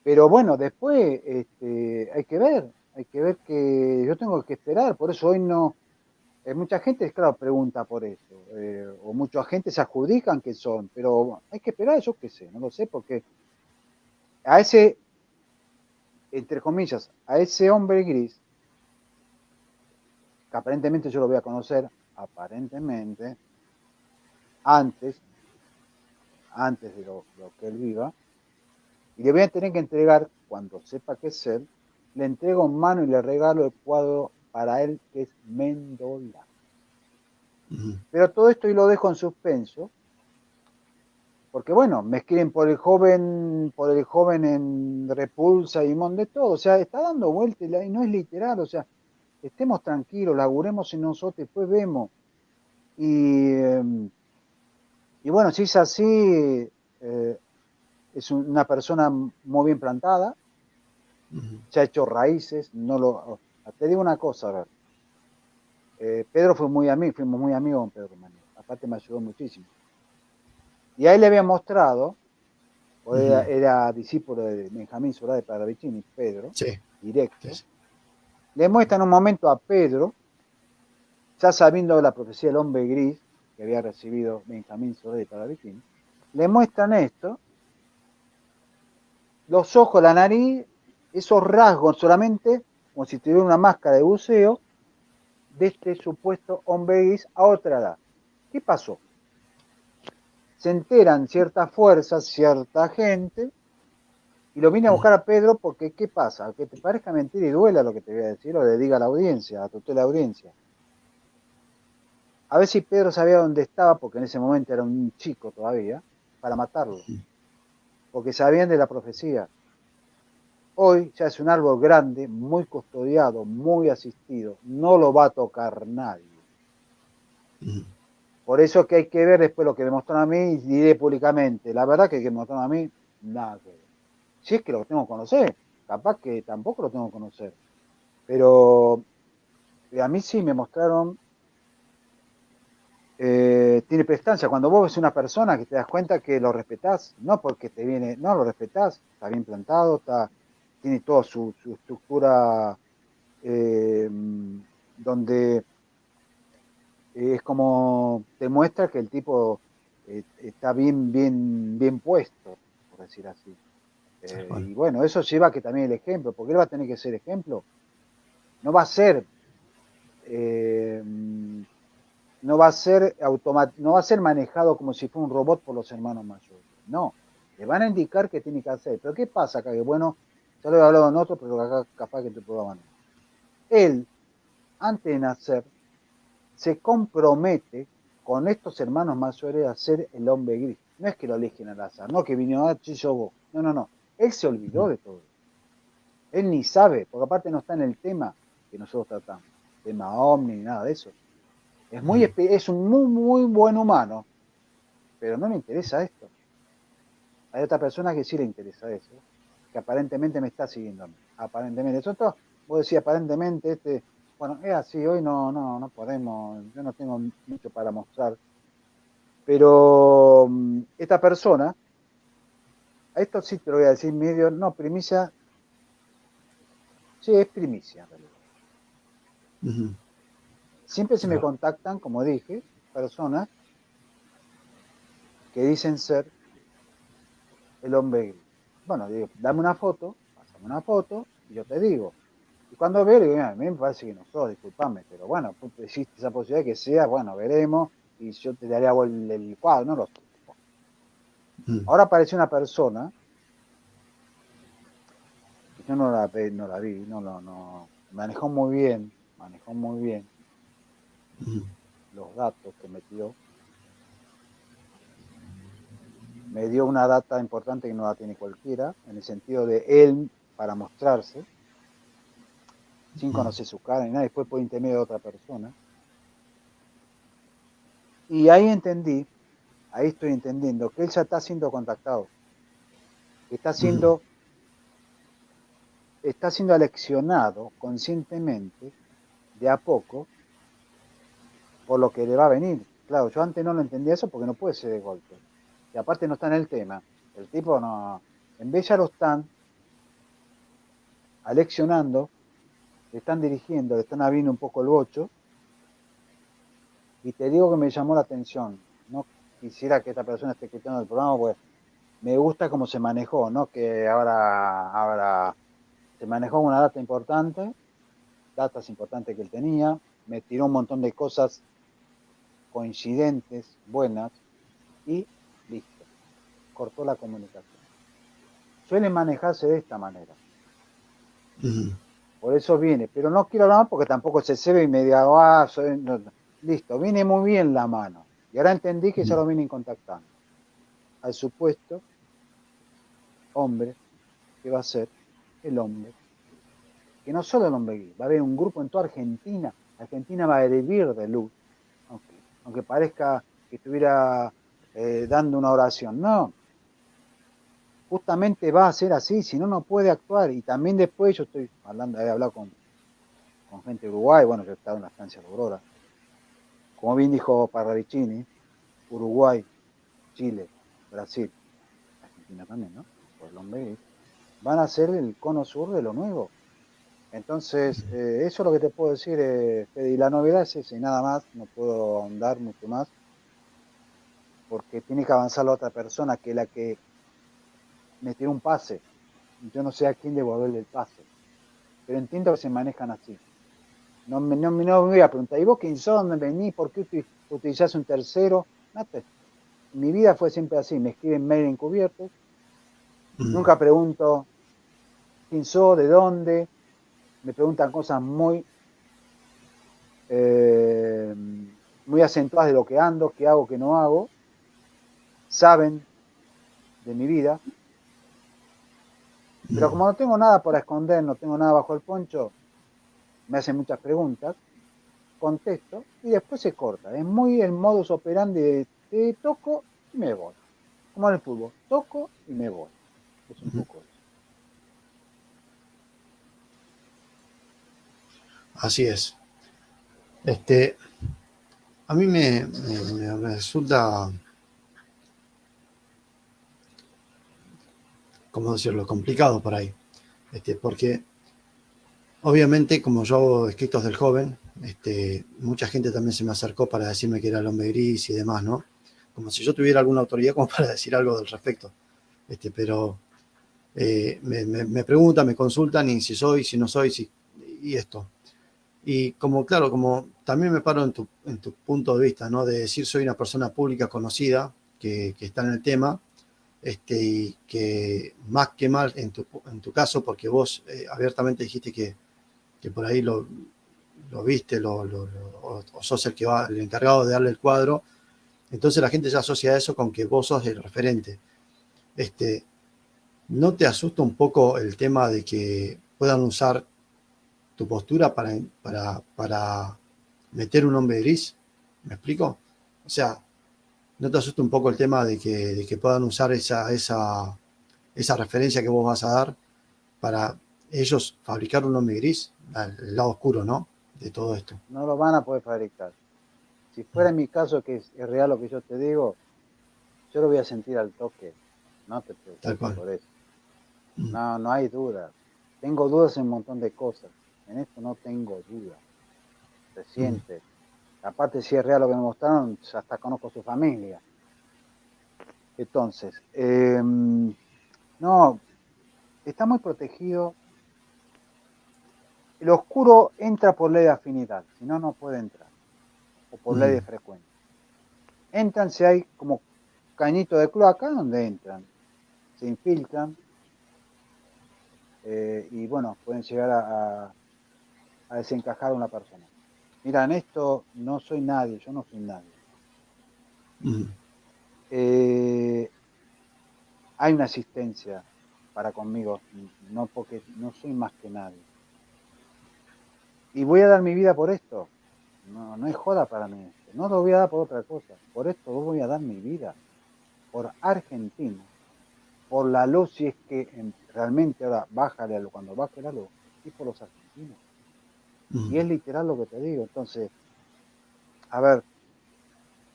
Pero bueno, después este, hay que ver, hay que ver que yo tengo que esperar, por eso hoy no, eh, mucha gente, claro, pregunta por eso, eh, o mucha gente se adjudican que son, pero hay que esperar, yo qué sé, no lo sé, porque a ese, entre comillas, a ese hombre gris, que aparentemente yo lo voy a conocer, aparentemente, antes, antes de lo, que él viva, y le voy a tener que entregar, cuando sepa qué es él, le entrego en mano y le regalo el cuadro para él que es Mendola. Pero todo esto y lo dejo en suspenso, porque bueno, me escriben por el joven, por el joven en Repulsa y Mon de todo, o sea, está dando vueltas y no es literal, o sea, estemos tranquilos, laburemos en nosotros, después vemos. Y, em, y bueno, si es así, eh, es una persona muy bien plantada, se ha hecho raíces, no lo, te digo una cosa, a ver. Eh, Pedro fue muy amigo, fuimos muy amigos con Pedro Romano. Aparte me ayudó muchísimo. Y ahí le había mostrado, era, discípulo de Benjamín Solá de Paravicini, Pedro, directo. Le muestra en un momento a Pedro, ya sabiendo la profecía del hombre gris que había recibido Benjamín Solá de Paravicini, le muestran esto, los ojos, la nariz, esos rasgos solamente como si tuviera una máscara de buceo, de este supuesto hombre gris a otra edad. ¿Qué pasó? Se enteran ciertas fuerzas, cierta gente, y lo vine a buscar a Pedro porque, ¿qué pasa? Que te parezca mentira y duela lo que te voy a decir, o le diga a la audiencia, a toda la audiencia. A ver si Pedro sabía dónde estaba, porque en ese momento era un chico todavía, para matarlo. Porque sabían de la profecía. Hoy ya es un árbol grande, muy custodiado, muy asistido. No lo va a tocar nadie. Por eso que hay que ver después lo que demostraron a mí y diré públicamente. La verdad que que demostraron a mí, nada que ver. Si es que lo tengo que conocer, capaz que tampoco lo tengo que conocer. Pero eh, a mí sí me mostraron, eh, tiene prestancia. Cuando vos ves una persona que te das cuenta que lo respetás, no porque te viene, no lo respetás, está bien plantado, está tiene toda su, estructura eh, donde es como demuestra que el tipo eh, está bien, bien, bien puesto, por decir así. Eh, y bueno, eso lleva que también el ejemplo, porque él va a tener que ser ejemplo. No va a ser, no va a ser no va a ser manejado como si fuera un robot por los hermanos mayores. No, le van a indicar qué tiene que hacer. Pero ¿qué pasa acá? Que bueno, ya lo he hablado en otro, pero acá capaz que te puedo Él, antes de nacer, se compromete con estos hermanos mayores a ser el hombre gris. No es que lo eligen al azar, no que vino a ah, vos. No, no, no. Él se olvidó de todo. Él ni sabe, porque aparte no está en el tema que nosotros tratamos, tema omni ni nada de eso. Es, muy, es un muy, muy buen humano, pero no le interesa esto. Hay otra persona que sí le interesa eso que aparentemente me está siguiendo a mí. Aparentemente. Eso todo, vos decís aparentemente, este, bueno, es así, hoy no, no, no podemos, yo no tengo mucho para mostrar. Pero mm, esta persona, a esto sí te lo voy a decir medio, no, primicia, sí, es primicia en realidad. Siempre se me contactan, como dije, personas que dicen ser el hombre bueno, digo, dame una foto, pásame una foto y yo te digo. Y cuando veo, digo, a mí me parece que no sos, disculpame, pero bueno, existe esa posibilidad que sea, bueno, veremos y yo te daría el, el cuadro, no lo sé. Mm. Ahora aparece una persona, yo no la, no la vi, no, no, no, manejó muy bien, manejó muy bien mm. los datos que metió me dio una data importante que no la tiene cualquiera, en el sentido de él para mostrarse, sin conocer su cara ni nada, después por intermedio de otra persona. Y ahí entendí, ahí estoy entendiendo que él ya está siendo contactado, está siendo, está siendo aleccionado conscientemente, de a poco, por lo que le va a venir. Claro, yo antes no lo entendía eso porque no puede ser de golpe y aparte no está en el tema. El tipo no, en vez ya lo están aleccionando, le están dirigiendo, le están abriendo un poco el bocho, Y te digo que me llamó la atención. No quisiera que esta persona esté escuchando el programa, pues me gusta cómo se manejó, ¿no? Que ahora, ahora se manejó una data importante, datas importantes que él tenía, me tiró un montón de cosas coincidentes, buenas, y listo. Cortó la comunicación. Suele manejarse de esta manera. Por eso viene, pero no quiero hablar más porque tampoco se se y me diga, ah, listo, viene muy bien la mano. Y ahora entendí que ya lo vienen contactando. Al supuesto hombre que va a ser el hombre. Que no solo el hombre gay, va a haber un grupo en toda Argentina. Argentina va a hervir de luz, aunque, parezca que estuviera eh, dando una oración. No, justamente va a ser así, si no, no puede actuar. Y también después yo estoy hablando, he hablado con, con gente de Uruguay, bueno, yo he estado en la estancia de Aurora. Como bien dijo Parravicini, Uruguay, Chile, Brasil, Argentina también, ¿no? Por el hombre van a ser el cono sur de lo nuevo. Entonces, eh, eso es lo que te puedo decir, eh, Y la novedad es esa y nada más, no puedo ahondar mucho más, porque tiene que avanzar la otra persona, que la que me tiró un pase. Yo no sé a quién devolverle el pase. Pero entiendo que se manejan así. No me, no, me voy a preguntar, ¿y vos quién sos? ¿Dónde venís? ¿Por qué utilizás un tercero? Mi vida fue siempre así. Me escriben mail encubiertos. Mm. Nunca pregunto quién sos, de dónde. Me preguntan cosas muy, eh, muy acentuadas de lo que ando, qué hago, qué no hago. Saben de mi vida pero como no tengo nada por esconder, no tengo nada bajo el poncho, me hacen muchas preguntas, contesto y después se corta. Es muy el modus operandi de te toco y me voy. Como en el fútbol, toco y me voy. Es un poco eso. Así es. Este, a mí me resulta ¿cómo decirlo?, complicado por ahí. Este, porque obviamente, como yo hago escritos del joven, este, mucha gente también se me acercó para decirme que era el hombre gris y demás, ¿no? Como si yo tuviera alguna autoridad como (laughs) para decir algo del respecto. Este, pero eh, me, preguntan, me consultan y si soy, si no soy, si, y esto. Y como, claro, como también me paro en tu, en tu punto de vista, ¿no? De decir soy una persona pública conocida que, que está en el tema, este, y que más que mal en tu, en tu caso, porque vos eh, abiertamente dijiste que, que, por ahí lo, lo viste, lo, o sos el que va, el encargado de darle el cuadro, entonces la gente ya asocia eso con que vos sos el referente. Este, ¿No te asusta un poco el tema de que puedan usar tu postura para, para, para meter un hombre gris? ¿Me explico? O sea, ¿No te asusta un poco el tema de que, que puedan usar esa, esa, esa referencia que vos vas a dar para ellos fabricar un hombre gris? El lado oscuro, ¿no? De todo esto. No lo van a poder fabricar. Si fuera en mi caso, que es, real lo que yo te digo, yo lo voy a sentir al toque. No te preocupes por eso. Mm. No, no hay dudas. Tengo dudas en un montón de cosas. En esto no tengo dudas. Se siente. Aparte, si es real lo que me mostraron, hasta conozco su familia. Entonces, em, no, está muy protegido. El oscuro entra por ley de afinidad, si no, no puede entrar. O por ley de mm. frecuencia. Entran si hay como cañito de cloaca donde entran. Se infiltran. Eh, y bueno, pueden llegar a, a desencajar a una persona. Mira, en esto no soy nadie, yo no soy nadie. Eh, hay una asistencia para conmigo, no porque no soy más que nadie. Y voy a dar mi vida por esto. No, no es joda para mí. No lo voy a dar por otra cosa. Por esto voy a dar mi vida. Por Argentina. Por la luz, si es que realmente ahora bájale cuando baje la luz. Y por los argentinos. Y es literal lo que te digo. Entonces, a ver,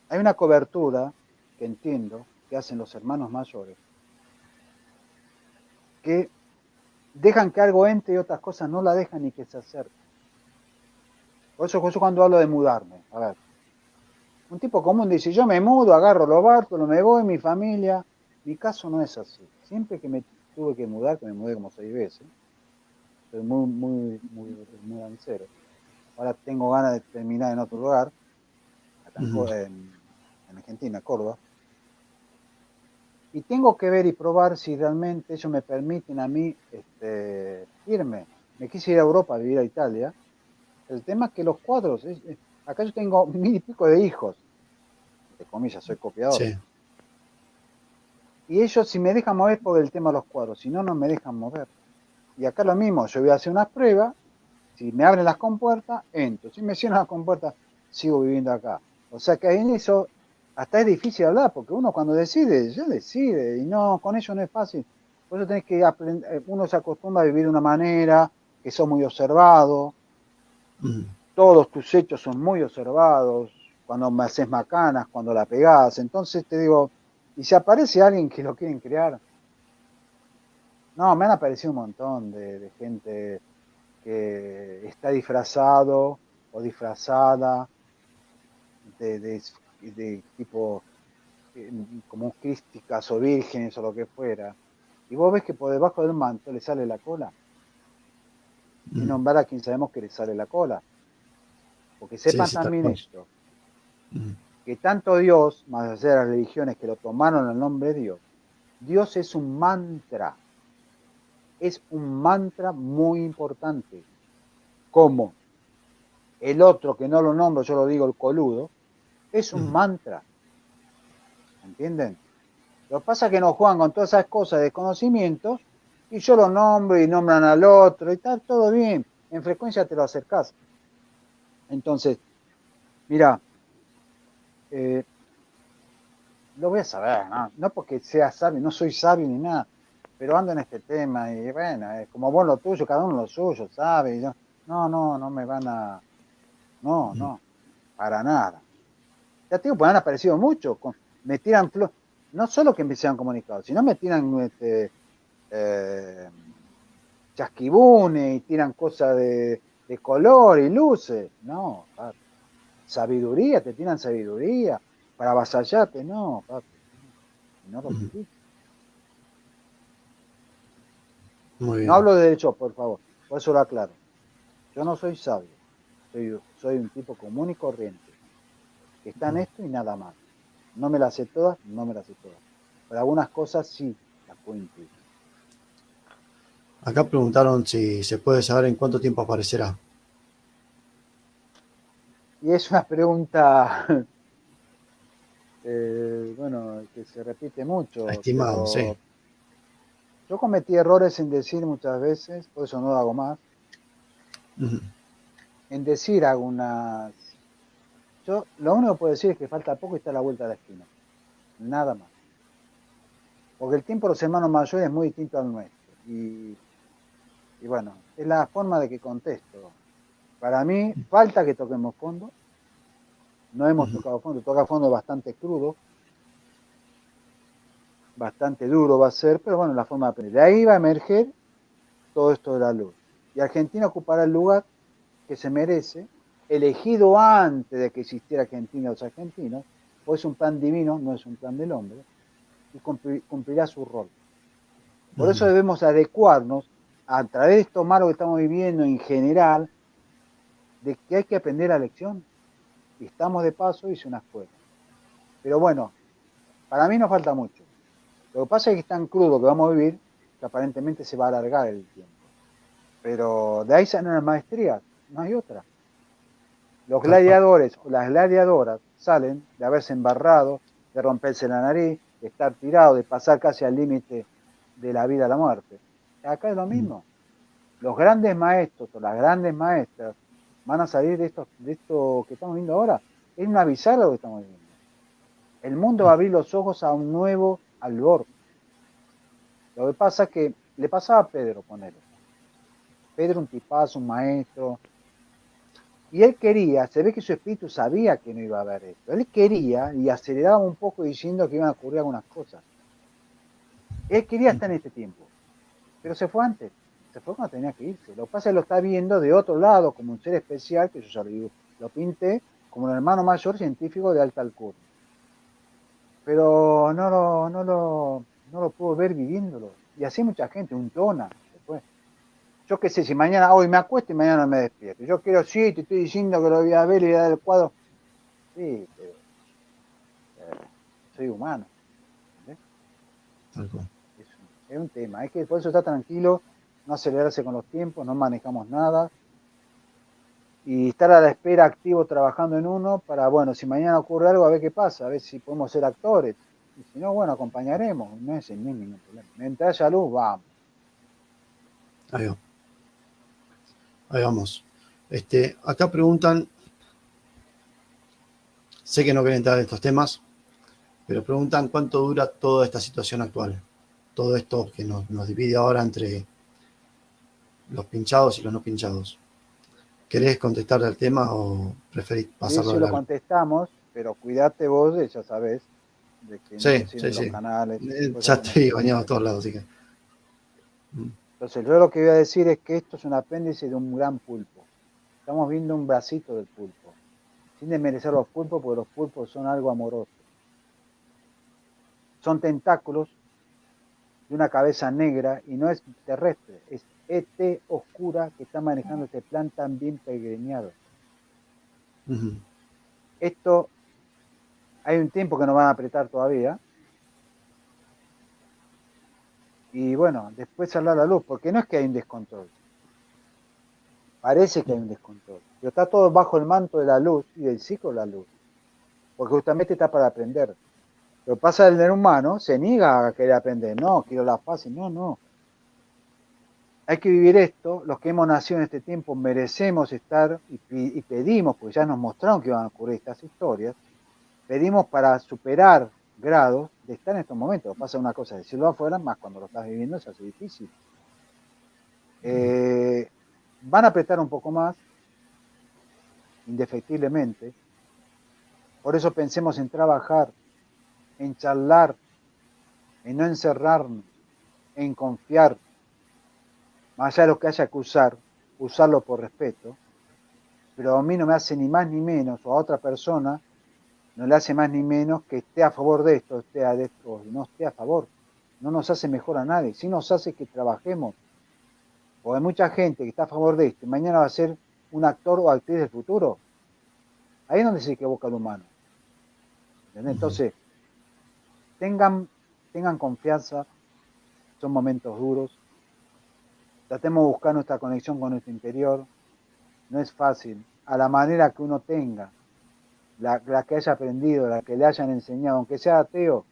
hay una cobertura que entiendo que hacen los hermanos mayores, que dejan que algo entre y otras cosas no la dejan ni que se acerque. Por eso, cuando hablo de mudarme, a ver, Un tipo común dice, yo me mudo, agarro los barcos, me voy, mi familia. Mi caso no es así. Siempre que me tuve que mudar, que me mudé como seis veces, soy muy, muy, muy, muy Ahora tengo ganas de terminar en otro lugar, acá en, Argentina, Córdoba. Y tengo que ver y probar si realmente ellos me permiten a mí este, irme. Me quise ir a Europa a vivir a Italia. El tema es que los cuadros, acá yo tengo (laughs) mil y pico de hijos, de comillas, soy copiador. Y ellos si me dejan mover por el tema de los cuadros, si no, no me dejan mover. Y acá lo mismo, yo voy a hacer unas pruebas si me abren las compuertas, entro. Si me cierran las compuertas, sigo viviendo acá. O sea que en eso hasta es difícil hablar, porque uno cuando decide, ya decide, y no, con ello no es fácil. Por eso tenés que aprender, eh, uno se acostumbra a vivir de una manera, que sos muy observado, mm. todos tus hechos son muy observados, cuando me haces macanas, cuando la pegás, entonces te digo, y si aparece alguien que lo quieren crear, no, me han aparecido un montón de gente que está disfrazado o disfrazada de, tipo eh, como crísticas o vírgenes o lo que fuera, y vos ves que por debajo del manto le sale la cola. Y mm. nombrar a quien sabemos que le sale la cola. Porque sepan también esto, mm. que tanto Dios, más allá de las religiones que lo tomaron el nombre de Dios, Dios es un mantra es un mantra muy importante. Como el otro que no lo nombro, yo lo digo el coludo, es un mantra. ¿Entienden? Lo que pasa es que nos juegan con todas esas cosas de conocimientos y yo lo nombro y nombran al otro y está todo bien. En frecuencia te lo acercás. Entonces, mira, eh, lo voy a saber, ¿no? no porque sea sabio, no soy sabio ni nada, pero ando en este tema y bueno, es como vos lo tuyo, cada uno lo suyo, ¿sabe? no, no, no me van a... No, no, para nada. Ya tengo, pues han aparecido mucho, me tiran no solo que me sean comunicados, sino me tiran este, eh, chasquibunes y tiran cosas de, color y luces. No, papi. Sabiduría, te tiran sabiduría para avasallarte, no, papi. No lo No hablo de derecho, por favor, por eso lo aclaro. Yo no soy sabio, soy, soy un tipo común y corriente, que está en esto y nada más. No me las sé todas, no me las sé todas. Pero algunas cosas sí las puedo incluir. Acá preguntaron si se puede saber en cuánto tiempo aparecerá. Y es una pregunta, (laughs) eh, bueno, que se repite mucho. Estimado, sí. Yo cometí errores en decir muchas veces, por eso no lo hago más. En decir algunas. Yo lo único que puedo decir es que falta poco y está a la vuelta de la esquina. Nada más. Porque el tiempo de los hermanos mayores es muy distinto al nuestro. Y, y bueno, es la forma de que contesto. Para mí, falta que toquemos fondo. No hemos tocado fondo. Tocar fondo bastante crudo bastante duro va a ser, pero bueno, la forma de aprender. De ahí va a emerger todo esto de la luz. Y Argentina ocupará el lugar que se merece, elegido antes de que existiera Argentina o los argentinos, o es un plan divino, no es un plan del hombre, y cumplirá su rol. Por eso debemos adecuarnos a través de esto malo que estamos viviendo en general, de que hay que aprender la lección. Y estamos de paso, hice una escuela. Pero bueno, para mí nos falta mucho. Lo que pasa es que es tan crudo que vamos a vivir que aparentemente se va a alargar el tiempo. Pero de ahí salen las maestrías, no hay otra. Los gladiadores o las gladiadoras salen de haberse embarrado, de romperse la nariz, de estar tirado, de pasar casi al límite de la vida a la muerte. Acá es lo mismo. Los grandes maestros o las grandes maestras van a salir de esto, de esto que estamos viendo ahora. Es una bizarra lo que estamos viviendo. El mundo va a abrir los ojos a un nuevo al Lo que pasa es que le pasaba a Pedro, él. Pedro un tipazo, un maestro. Y él quería, se ve que su espíritu sabía que no iba a haber esto. Él quería y aceleraba un poco diciendo que iban a ocurrir algunas cosas. Él quería estar en este tiempo, pero se fue antes. Se fue cuando tenía que irse. Lo que pasa es que lo está viendo de otro lado, como un ser especial, que yo ya lo, lo pinté, como el hermano mayor científico de alta alcurnia. Pero no lo, no lo, no lo puedo ver viviéndolo. Y así mucha gente, un tona, después. Yo qué sé, si mañana hoy me acuesto y mañana me despierto. Yo quiero, sí, te estoy diciendo que lo voy a ver y dar el cuadro. Sí, pero eh, soy humano. Es, un tema, es que por eso está tranquilo, no acelerarse con los tiempos, no manejamos nada. Y estar a la espera activo trabajando en uno para, bueno, si mañana ocurre algo, a ver qué pasa, a ver si podemos ser actores. Y si no, bueno, acompañaremos, no es ningún problema. Mientras haya luz, vamos. Ahí, va. Ahí vamos. Este, acá preguntan, sé que no quieren entrar en estos temas, pero preguntan cuánto dura toda esta situación actual. Todo esto que nos, divide ahora entre los pinchados y los no pinchados. ¿Querés contestar al tema o preferís pasarlo sí, lo contestamos, pero cuídate vos, ya sabes, de que sí, no sí, sí. canales. Ya estoy bañado a todos lados, así que. Mm. Entonces, yo lo que voy a decir es que esto es un apéndice de un gran pulpo. Estamos viendo un bracito del pulpo. Sin desmerecer los pulpos, porque los pulpos son algo amoroso. Son tentáculos de una cabeza negra y no es terrestre, es ET oscura que está manejando este plan tan bien peregrinado. Esto hay un tiempo que nos van a apretar todavía. Y bueno, después saldrá la luz, porque no es que hay un descontrol. Parece que hay un descontrol. Pero está todo bajo el manto de la luz y del ciclo de la luz. Porque justamente está para aprender. Lo pasa el humano se niega a querer aprender. No, quiero la fácil. No, no. Hay que vivir esto. Los que hemos nacido en este tiempo merecemos estar y, pedimos, porque ya nos mostraron que iban a ocurrir estas historias pedimos para superar grados de estar en estos momentos. Pasa una cosa, decirlo afuera, más cuando lo estás viviendo se hace difícil. Eh, van a apretar un poco más, indefectiblemente. Por eso pensemos en trabajar, en charlar, en no encerrarnos, en confiar, más allá de lo que haya que usar, usarlo por respeto, pero a mí no me hace ni más ni menos, o a otra persona, no le hace más ni menos que esté a favor de esto, esté a esto, no esté a favor. No nos hace mejor a nadie, sí nos hace que trabajemos. Porque hay mucha gente que está a favor de esto y mañana va a ser un actor o actriz del futuro. Ahí es donde se equivoca el humano. Entonces, tengan, tengan confianza, son momentos duros. Tratemos de buscar nuestra conexión con nuestro interior. No es fácil, a la manera que uno tenga la, que haya aprendido, la que le hayan enseñado, aunque sea ateo,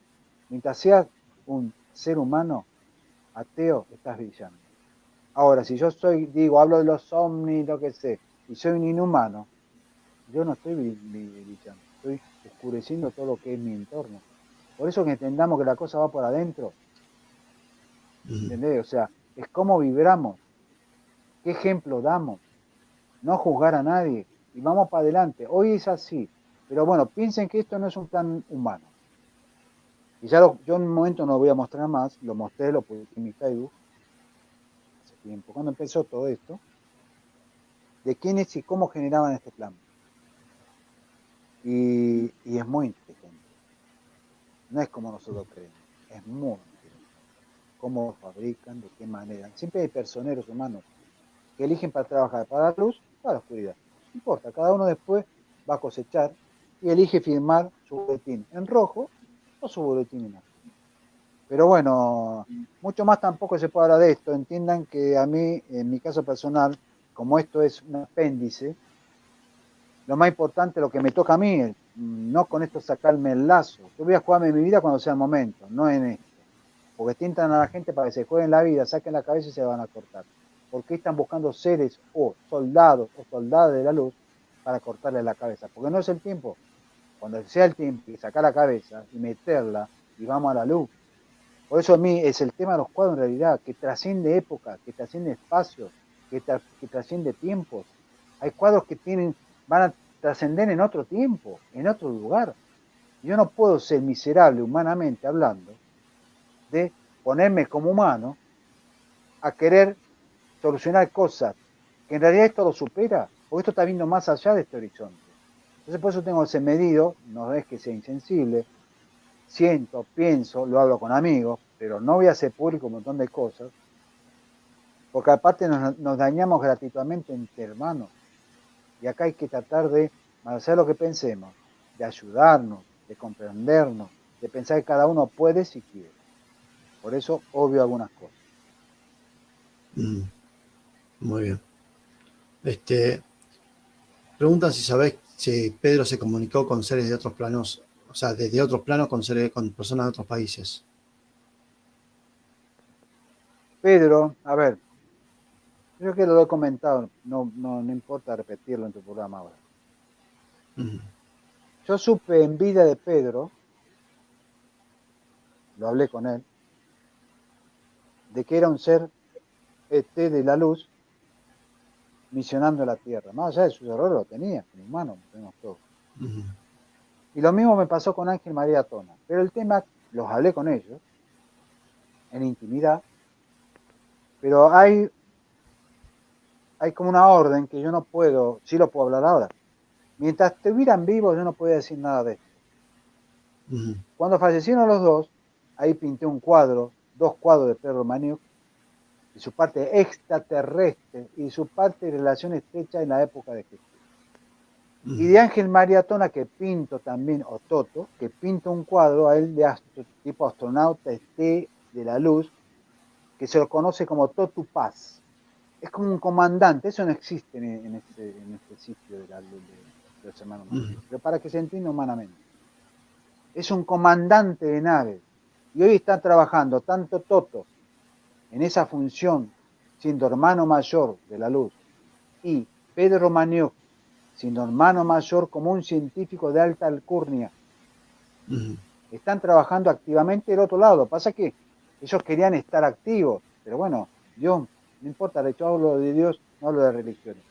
mientras seas un ser humano ateo, estás brillando. Ahora, si yo soy, digo, hablo de los ovnis, lo que sé, y soy un inhumano, yo no estoy brillando, estoy oscureciendo todo lo que es mi entorno. Por eso que entendamos que la cosa va por adentro. ¿Entendés? O sea, es cómo vibramos, qué ejemplo damos, no juzgar a nadie y vamos para adelante. Hoy es así, pero bueno, piensen que esto no es un plan humano. Y ya yo en un momento no lo voy a mostrar más, lo mostré, lo puse en mi Facebook hace tiempo, cuando empezó todo esto, de quiénes y cómo generaban este plan. Y, es muy inteligente. No es como nosotros creemos, es muy. Cómo fabrican, de qué manera. Siempre hay personeros humanos que eligen para trabajar para la luz, para la oscuridad. No importa, cada uno después va a cosechar y elige firmar su boletín en rojo o su boletín en azul. Pero bueno, mucho más tampoco se puede hablar de esto. Entiendan que a mí, en mi caso personal, como esto es un apéndice, lo más importante, lo que me toca a mí, es no con esto sacarme el lazo. Yo voy a jugarme mi vida cuando sea el momento, no en esto. Porque tientan a la gente para que se jueguen la vida, saquen la cabeza y se van a cortar. Porque están buscando seres o soldados o soldadas de la luz para cortarle la cabeza, porque no es el tiempo. Cuando sea el tiempo y sacar la cabeza y meterla y vamos a la luz. Por eso a mí es el tema de los cuadros en realidad, que trasciende época, que trasciende espacios, que, que trasciende tiempos. Hay cuadros que tienen, van a trascender en otro tiempo, en otro lugar. Yo no puedo ser miserable humanamente hablando de ponerme como humano a querer solucionar cosas que en realidad esto lo supera. Porque esto está viendo más allá de este horizonte. Entonces por eso tengo ese medido, no es que sea insensible, siento, pienso, lo hablo con amigos, pero no voy a hacer público un montón de cosas, porque aparte nos, dañamos gratuitamente entre hermanos. Y acá hay que tratar de hacer lo que pensemos, de ayudarnos, de comprendernos, de pensar que cada uno puede si quiere. Por eso obvio algunas cosas. Mm. muy bien. Este, preguntan si sabés si Pedro se comunicó con seres de otros planos, o sea, desde otros planos con seres, con personas de otros países. Pedro, a ver, Creo que lo he comentado, no, no, no importa repetirlo en tu programa ahora. Yo supe en vida de Pedro, lo hablé con él, de que era un ser ET de la luz misionando la tierra. Más allá de sus errores lo tenía, como humano, tenemos todos. Y lo mismo me pasó con Ángel María Tona. Pero el tema, los hablé con ellos, en intimidad, pero hay hay como una orden que yo no puedo, sí lo puedo hablar ahora. Mientras estuvieran vivos yo no podía decir nada de esto. Cuando fallecieron los dos, ahí pinté un cuadro, dos cuadros de Pedro Maniuk, y su parte extraterrestre y su parte de relación estrecha en la época de Jesús. Y de Ángel María Tona, que pinto también, o Toto, que pinto un cuadro a él de tipo astronauta este de la luz, que se lo conoce como Totu Paz es como un comandante, eso no existe en, este, este, sitio de, la, de, los hermanos pero para que se entienda humanamente. Es un comandante de nave y hoy está trabajando tanto Toto en esa función, siendo hermano mayor de la luz, y Pedro Maniuk, siendo hermano mayor como un científico de alta alcurnia. Están trabajando activamente del otro lado. Pasa que ellos querían estar activos, pero bueno, Dios no importa, yo hablo de Dios, no hablo de religiones.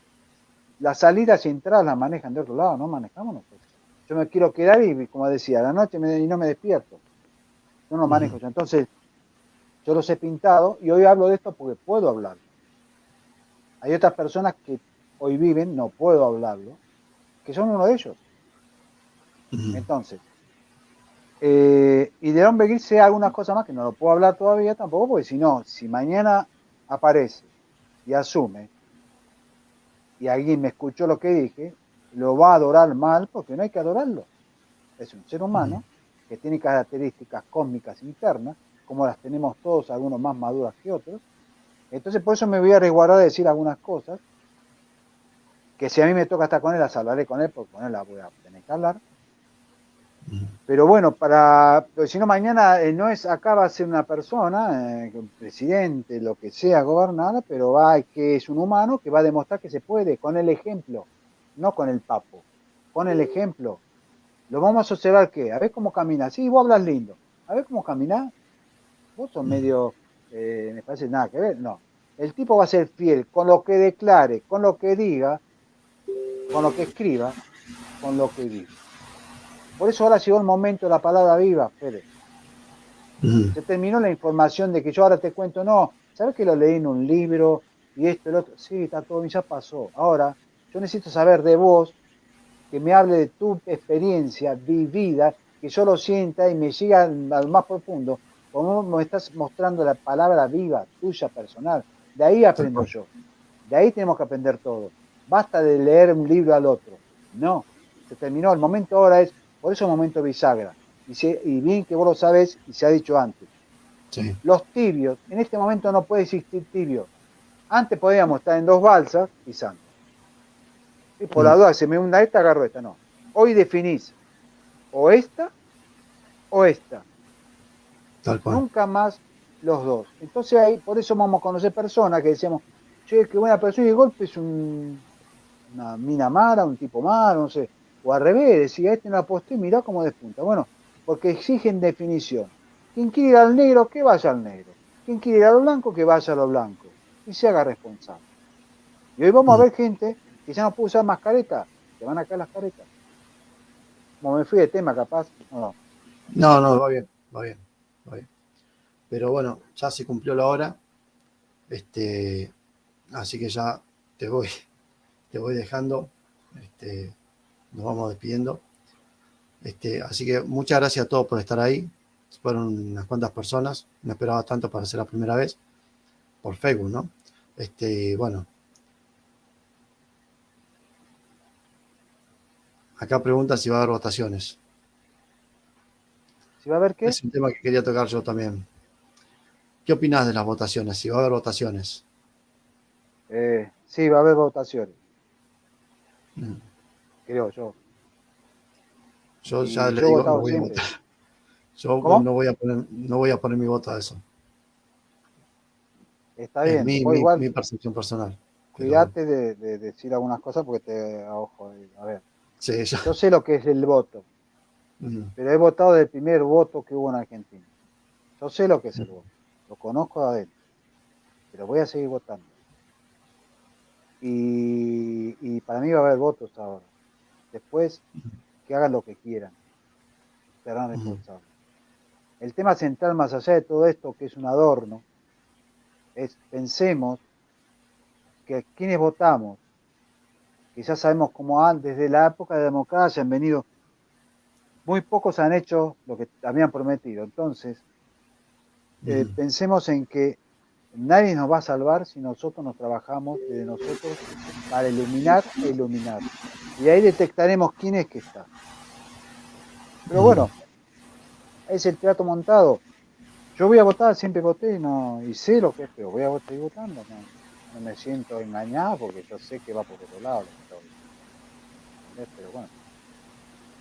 Las salidas y entradas las manejan de otro lado, no manejamos nosotros. Yo me quiero quedar y, como decía, a la noche y no me despierto. No manejo yo. Entonces, yo los he pintado y hoy hablo de esto porque puedo hablar. Hay otras personas que hoy viven, no puedo hablarlo, que son uno de ellos. Entonces, eh, y de Don Beguir sé algunas cosas más que no lo puedo hablar todavía tampoco, porque si no, si mañana aparece y asume, y alguien me escuchó lo que dije, lo va a adorar mal porque no hay que adorarlo. Es un ser humano que tiene características cósmicas internas, como las tenemos todos, algunos más maduras que otros. Entonces por eso me voy a resguardar de decir algunas cosas, que si a mí me toca estar con él, las hablaré con él, porque con él las voy a tener que hablar. Pero bueno, para, si no mañana eh, no es, acá va a ser una persona, eh, presidente, lo que sea, gobernada, pero va que es un humano que va a demostrar que se puede, con el ejemplo, no con el papo, con el ejemplo. Lo vamos a observar que, a ver cómo camina, sí, vos hablas lindo, a ver cómo camina, vos sos medio, eh, me parece nada que ver, no. El tipo va a ser fiel con lo que declare, con lo que diga, con lo que escriba, con lo que diga. Por eso ahora llegó el momento de la palabra viva, Fede. Se terminó la información de que yo ahora te cuento, no, ¿sabes que lo leí en un libro y esto, el otro? Sí, está todo, ya pasó. Ahora, yo necesito saber de vos, que me hable de tu experiencia vivida, que yo lo sienta y me llegue al, más profundo, como me estás mostrando la palabra viva, tuya, personal. De ahí aprendo yo. De ahí tenemos que aprender todo. Basta de leer un libro al otro. No, se terminó. El momento ahora es por eso es un momento bisagra. Y, bien que vos lo sabes y se ha dicho antes. Los tibios, en este momento no puede existir tibio. Antes podíamos estar en dos balsas pisando. Y por la mm. duda, se me hunda esta, agarro esta. No. Hoy definís o esta o esta. Nunca más los dos. Entonces ahí, por eso vamos a conocer personas que decíamos, che, qué buena persona y de golpe es un, una mina mala, un tipo malo, no sé o al revés, decía, este no aposté, mirá cómo despunta. Bueno, porque exigen definición. Quien quiere ir al negro, que vaya al negro. Quien quiere ir a lo blanco, que vaya a lo blanco. Y se haga responsable. Y hoy vamos a ver gente que ya no puede usar mascareta, que van a caer las caretas. Como me fui de tema, capaz. No, no, no, va bien, va bien, va bien. Pero bueno, ya se cumplió la hora. Este, así que ya te voy, (laughs) te voy dejando. Este, nos vamos despidiendo. Este, así que muchas gracias a todos por estar ahí. Fueron unas cuantas personas, no esperaba tanto para ser la primera vez, por Facebook, ¿no? Este, bueno. Acá pregunta si va a haber votaciones. ¿Si va a haber qué? Es un tema que quería tocar yo también. ¿Qué opinas de las votaciones? Si va a haber votaciones. Eh, sí, va a haber votaciones. Mm. Creo yo. Yo ya le digo, no voy a votar. Yo no voy a, poner, no voy a poner mi voto a eso. Está bien. Mi, igual, mi, percepción personal. Cuídate de, decir algunas cosas porque te ojo. A ver. Yo sé lo que es el voto. Pero he votado del primer voto que hubo en Argentina. Yo sé lo que es el voto. Lo conozco de adentro. Pero voy a seguir votando. Y, y para mí va a haber votos ahora. Después que hagan lo que quieran. Serán responsables. El tema central, más allá de todo esto, que es un adorno, es pensemos que quienes votamos, quizás sabemos cómo antes de la época de la democracia han venido, muy pocos han hecho lo que habían prometido. Entonces, eh, pensemos en que nadie nos va a salvar si nosotros nos trabajamos desde nosotros para iluminar e iluminar. Y ahí detectaremos quién es que está. Pero bueno, es el teatro montado. Yo voy a votar, siempre voté no, y sé lo que es, pero voy a seguir votando. No, me siento engañado porque yo sé que va por otro lado. Pero bueno.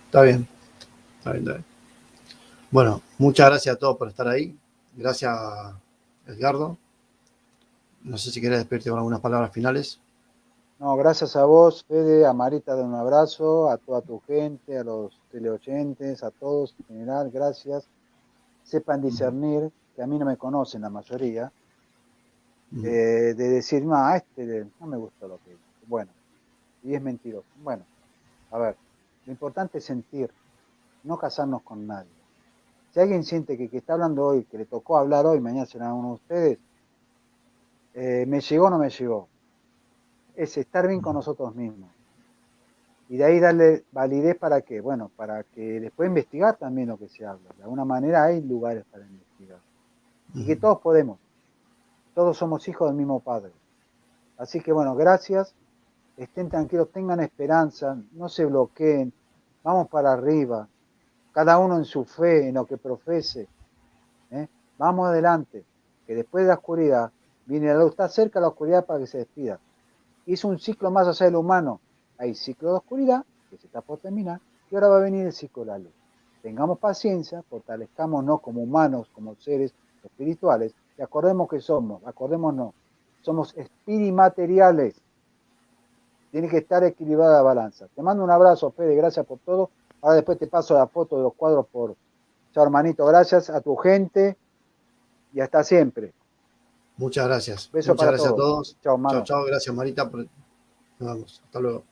Está bien. Está bien, está bien. Bueno, muchas gracias a todos por estar ahí. Gracias, Edgardo. No sé si quieres despedirte con algunas palabras finales. No, gracias a vos, Fede, a Marita, de un abrazo, a toda tu gente, a los teleoyentes, a todos en general, gracias. Sepan discernir, que a mí no me conocen la mayoría, eh, de decir, no, este no me gusta lo que dice. Bueno, y es mentiroso. Bueno, a ver, lo importante es sentir, no casarnos con nadie. Si alguien siente que, que está hablando hoy, que le tocó hablar hoy, mañana será uno de ustedes, eh, ¿me llegó o no me llegó? es estar bien con nosotros mismos. Y de ahí darle validez para qué? Bueno, para que después investigar también lo que se habla. De alguna manera hay lugares para investigar. Y que todos podemos. Todos somos hijos del mismo Padre. Así que bueno, gracias. Estén tranquilos, tengan esperanza, no se bloqueen. Vamos para arriba. Cada uno en su fe, en lo que profese. ¿eh? Vamos adelante. Que después de la oscuridad viene la luz. Está cerca la oscuridad para que se despida hizo un ciclo más de lo humano. Hay ciclo de oscuridad, que se está por terminar, y ahora va a venir el ciclo de la luz. Tengamos paciencia, fortalezcámonos como humanos, como seres espirituales, y acordemos que somos, acordémonos, somos espirimateriales. Tiene que estar equilibrada la balanza. Te mando un abrazo, Fede, gracias por todo. Ahora después te paso la foto de los cuadros por... Chao, hermanito, gracias a tu gente y hasta siempre. Muchas gracias. Muchas gracias a todos. Chao, chao. Gracias, Marita. Nos vemos. Hasta luego.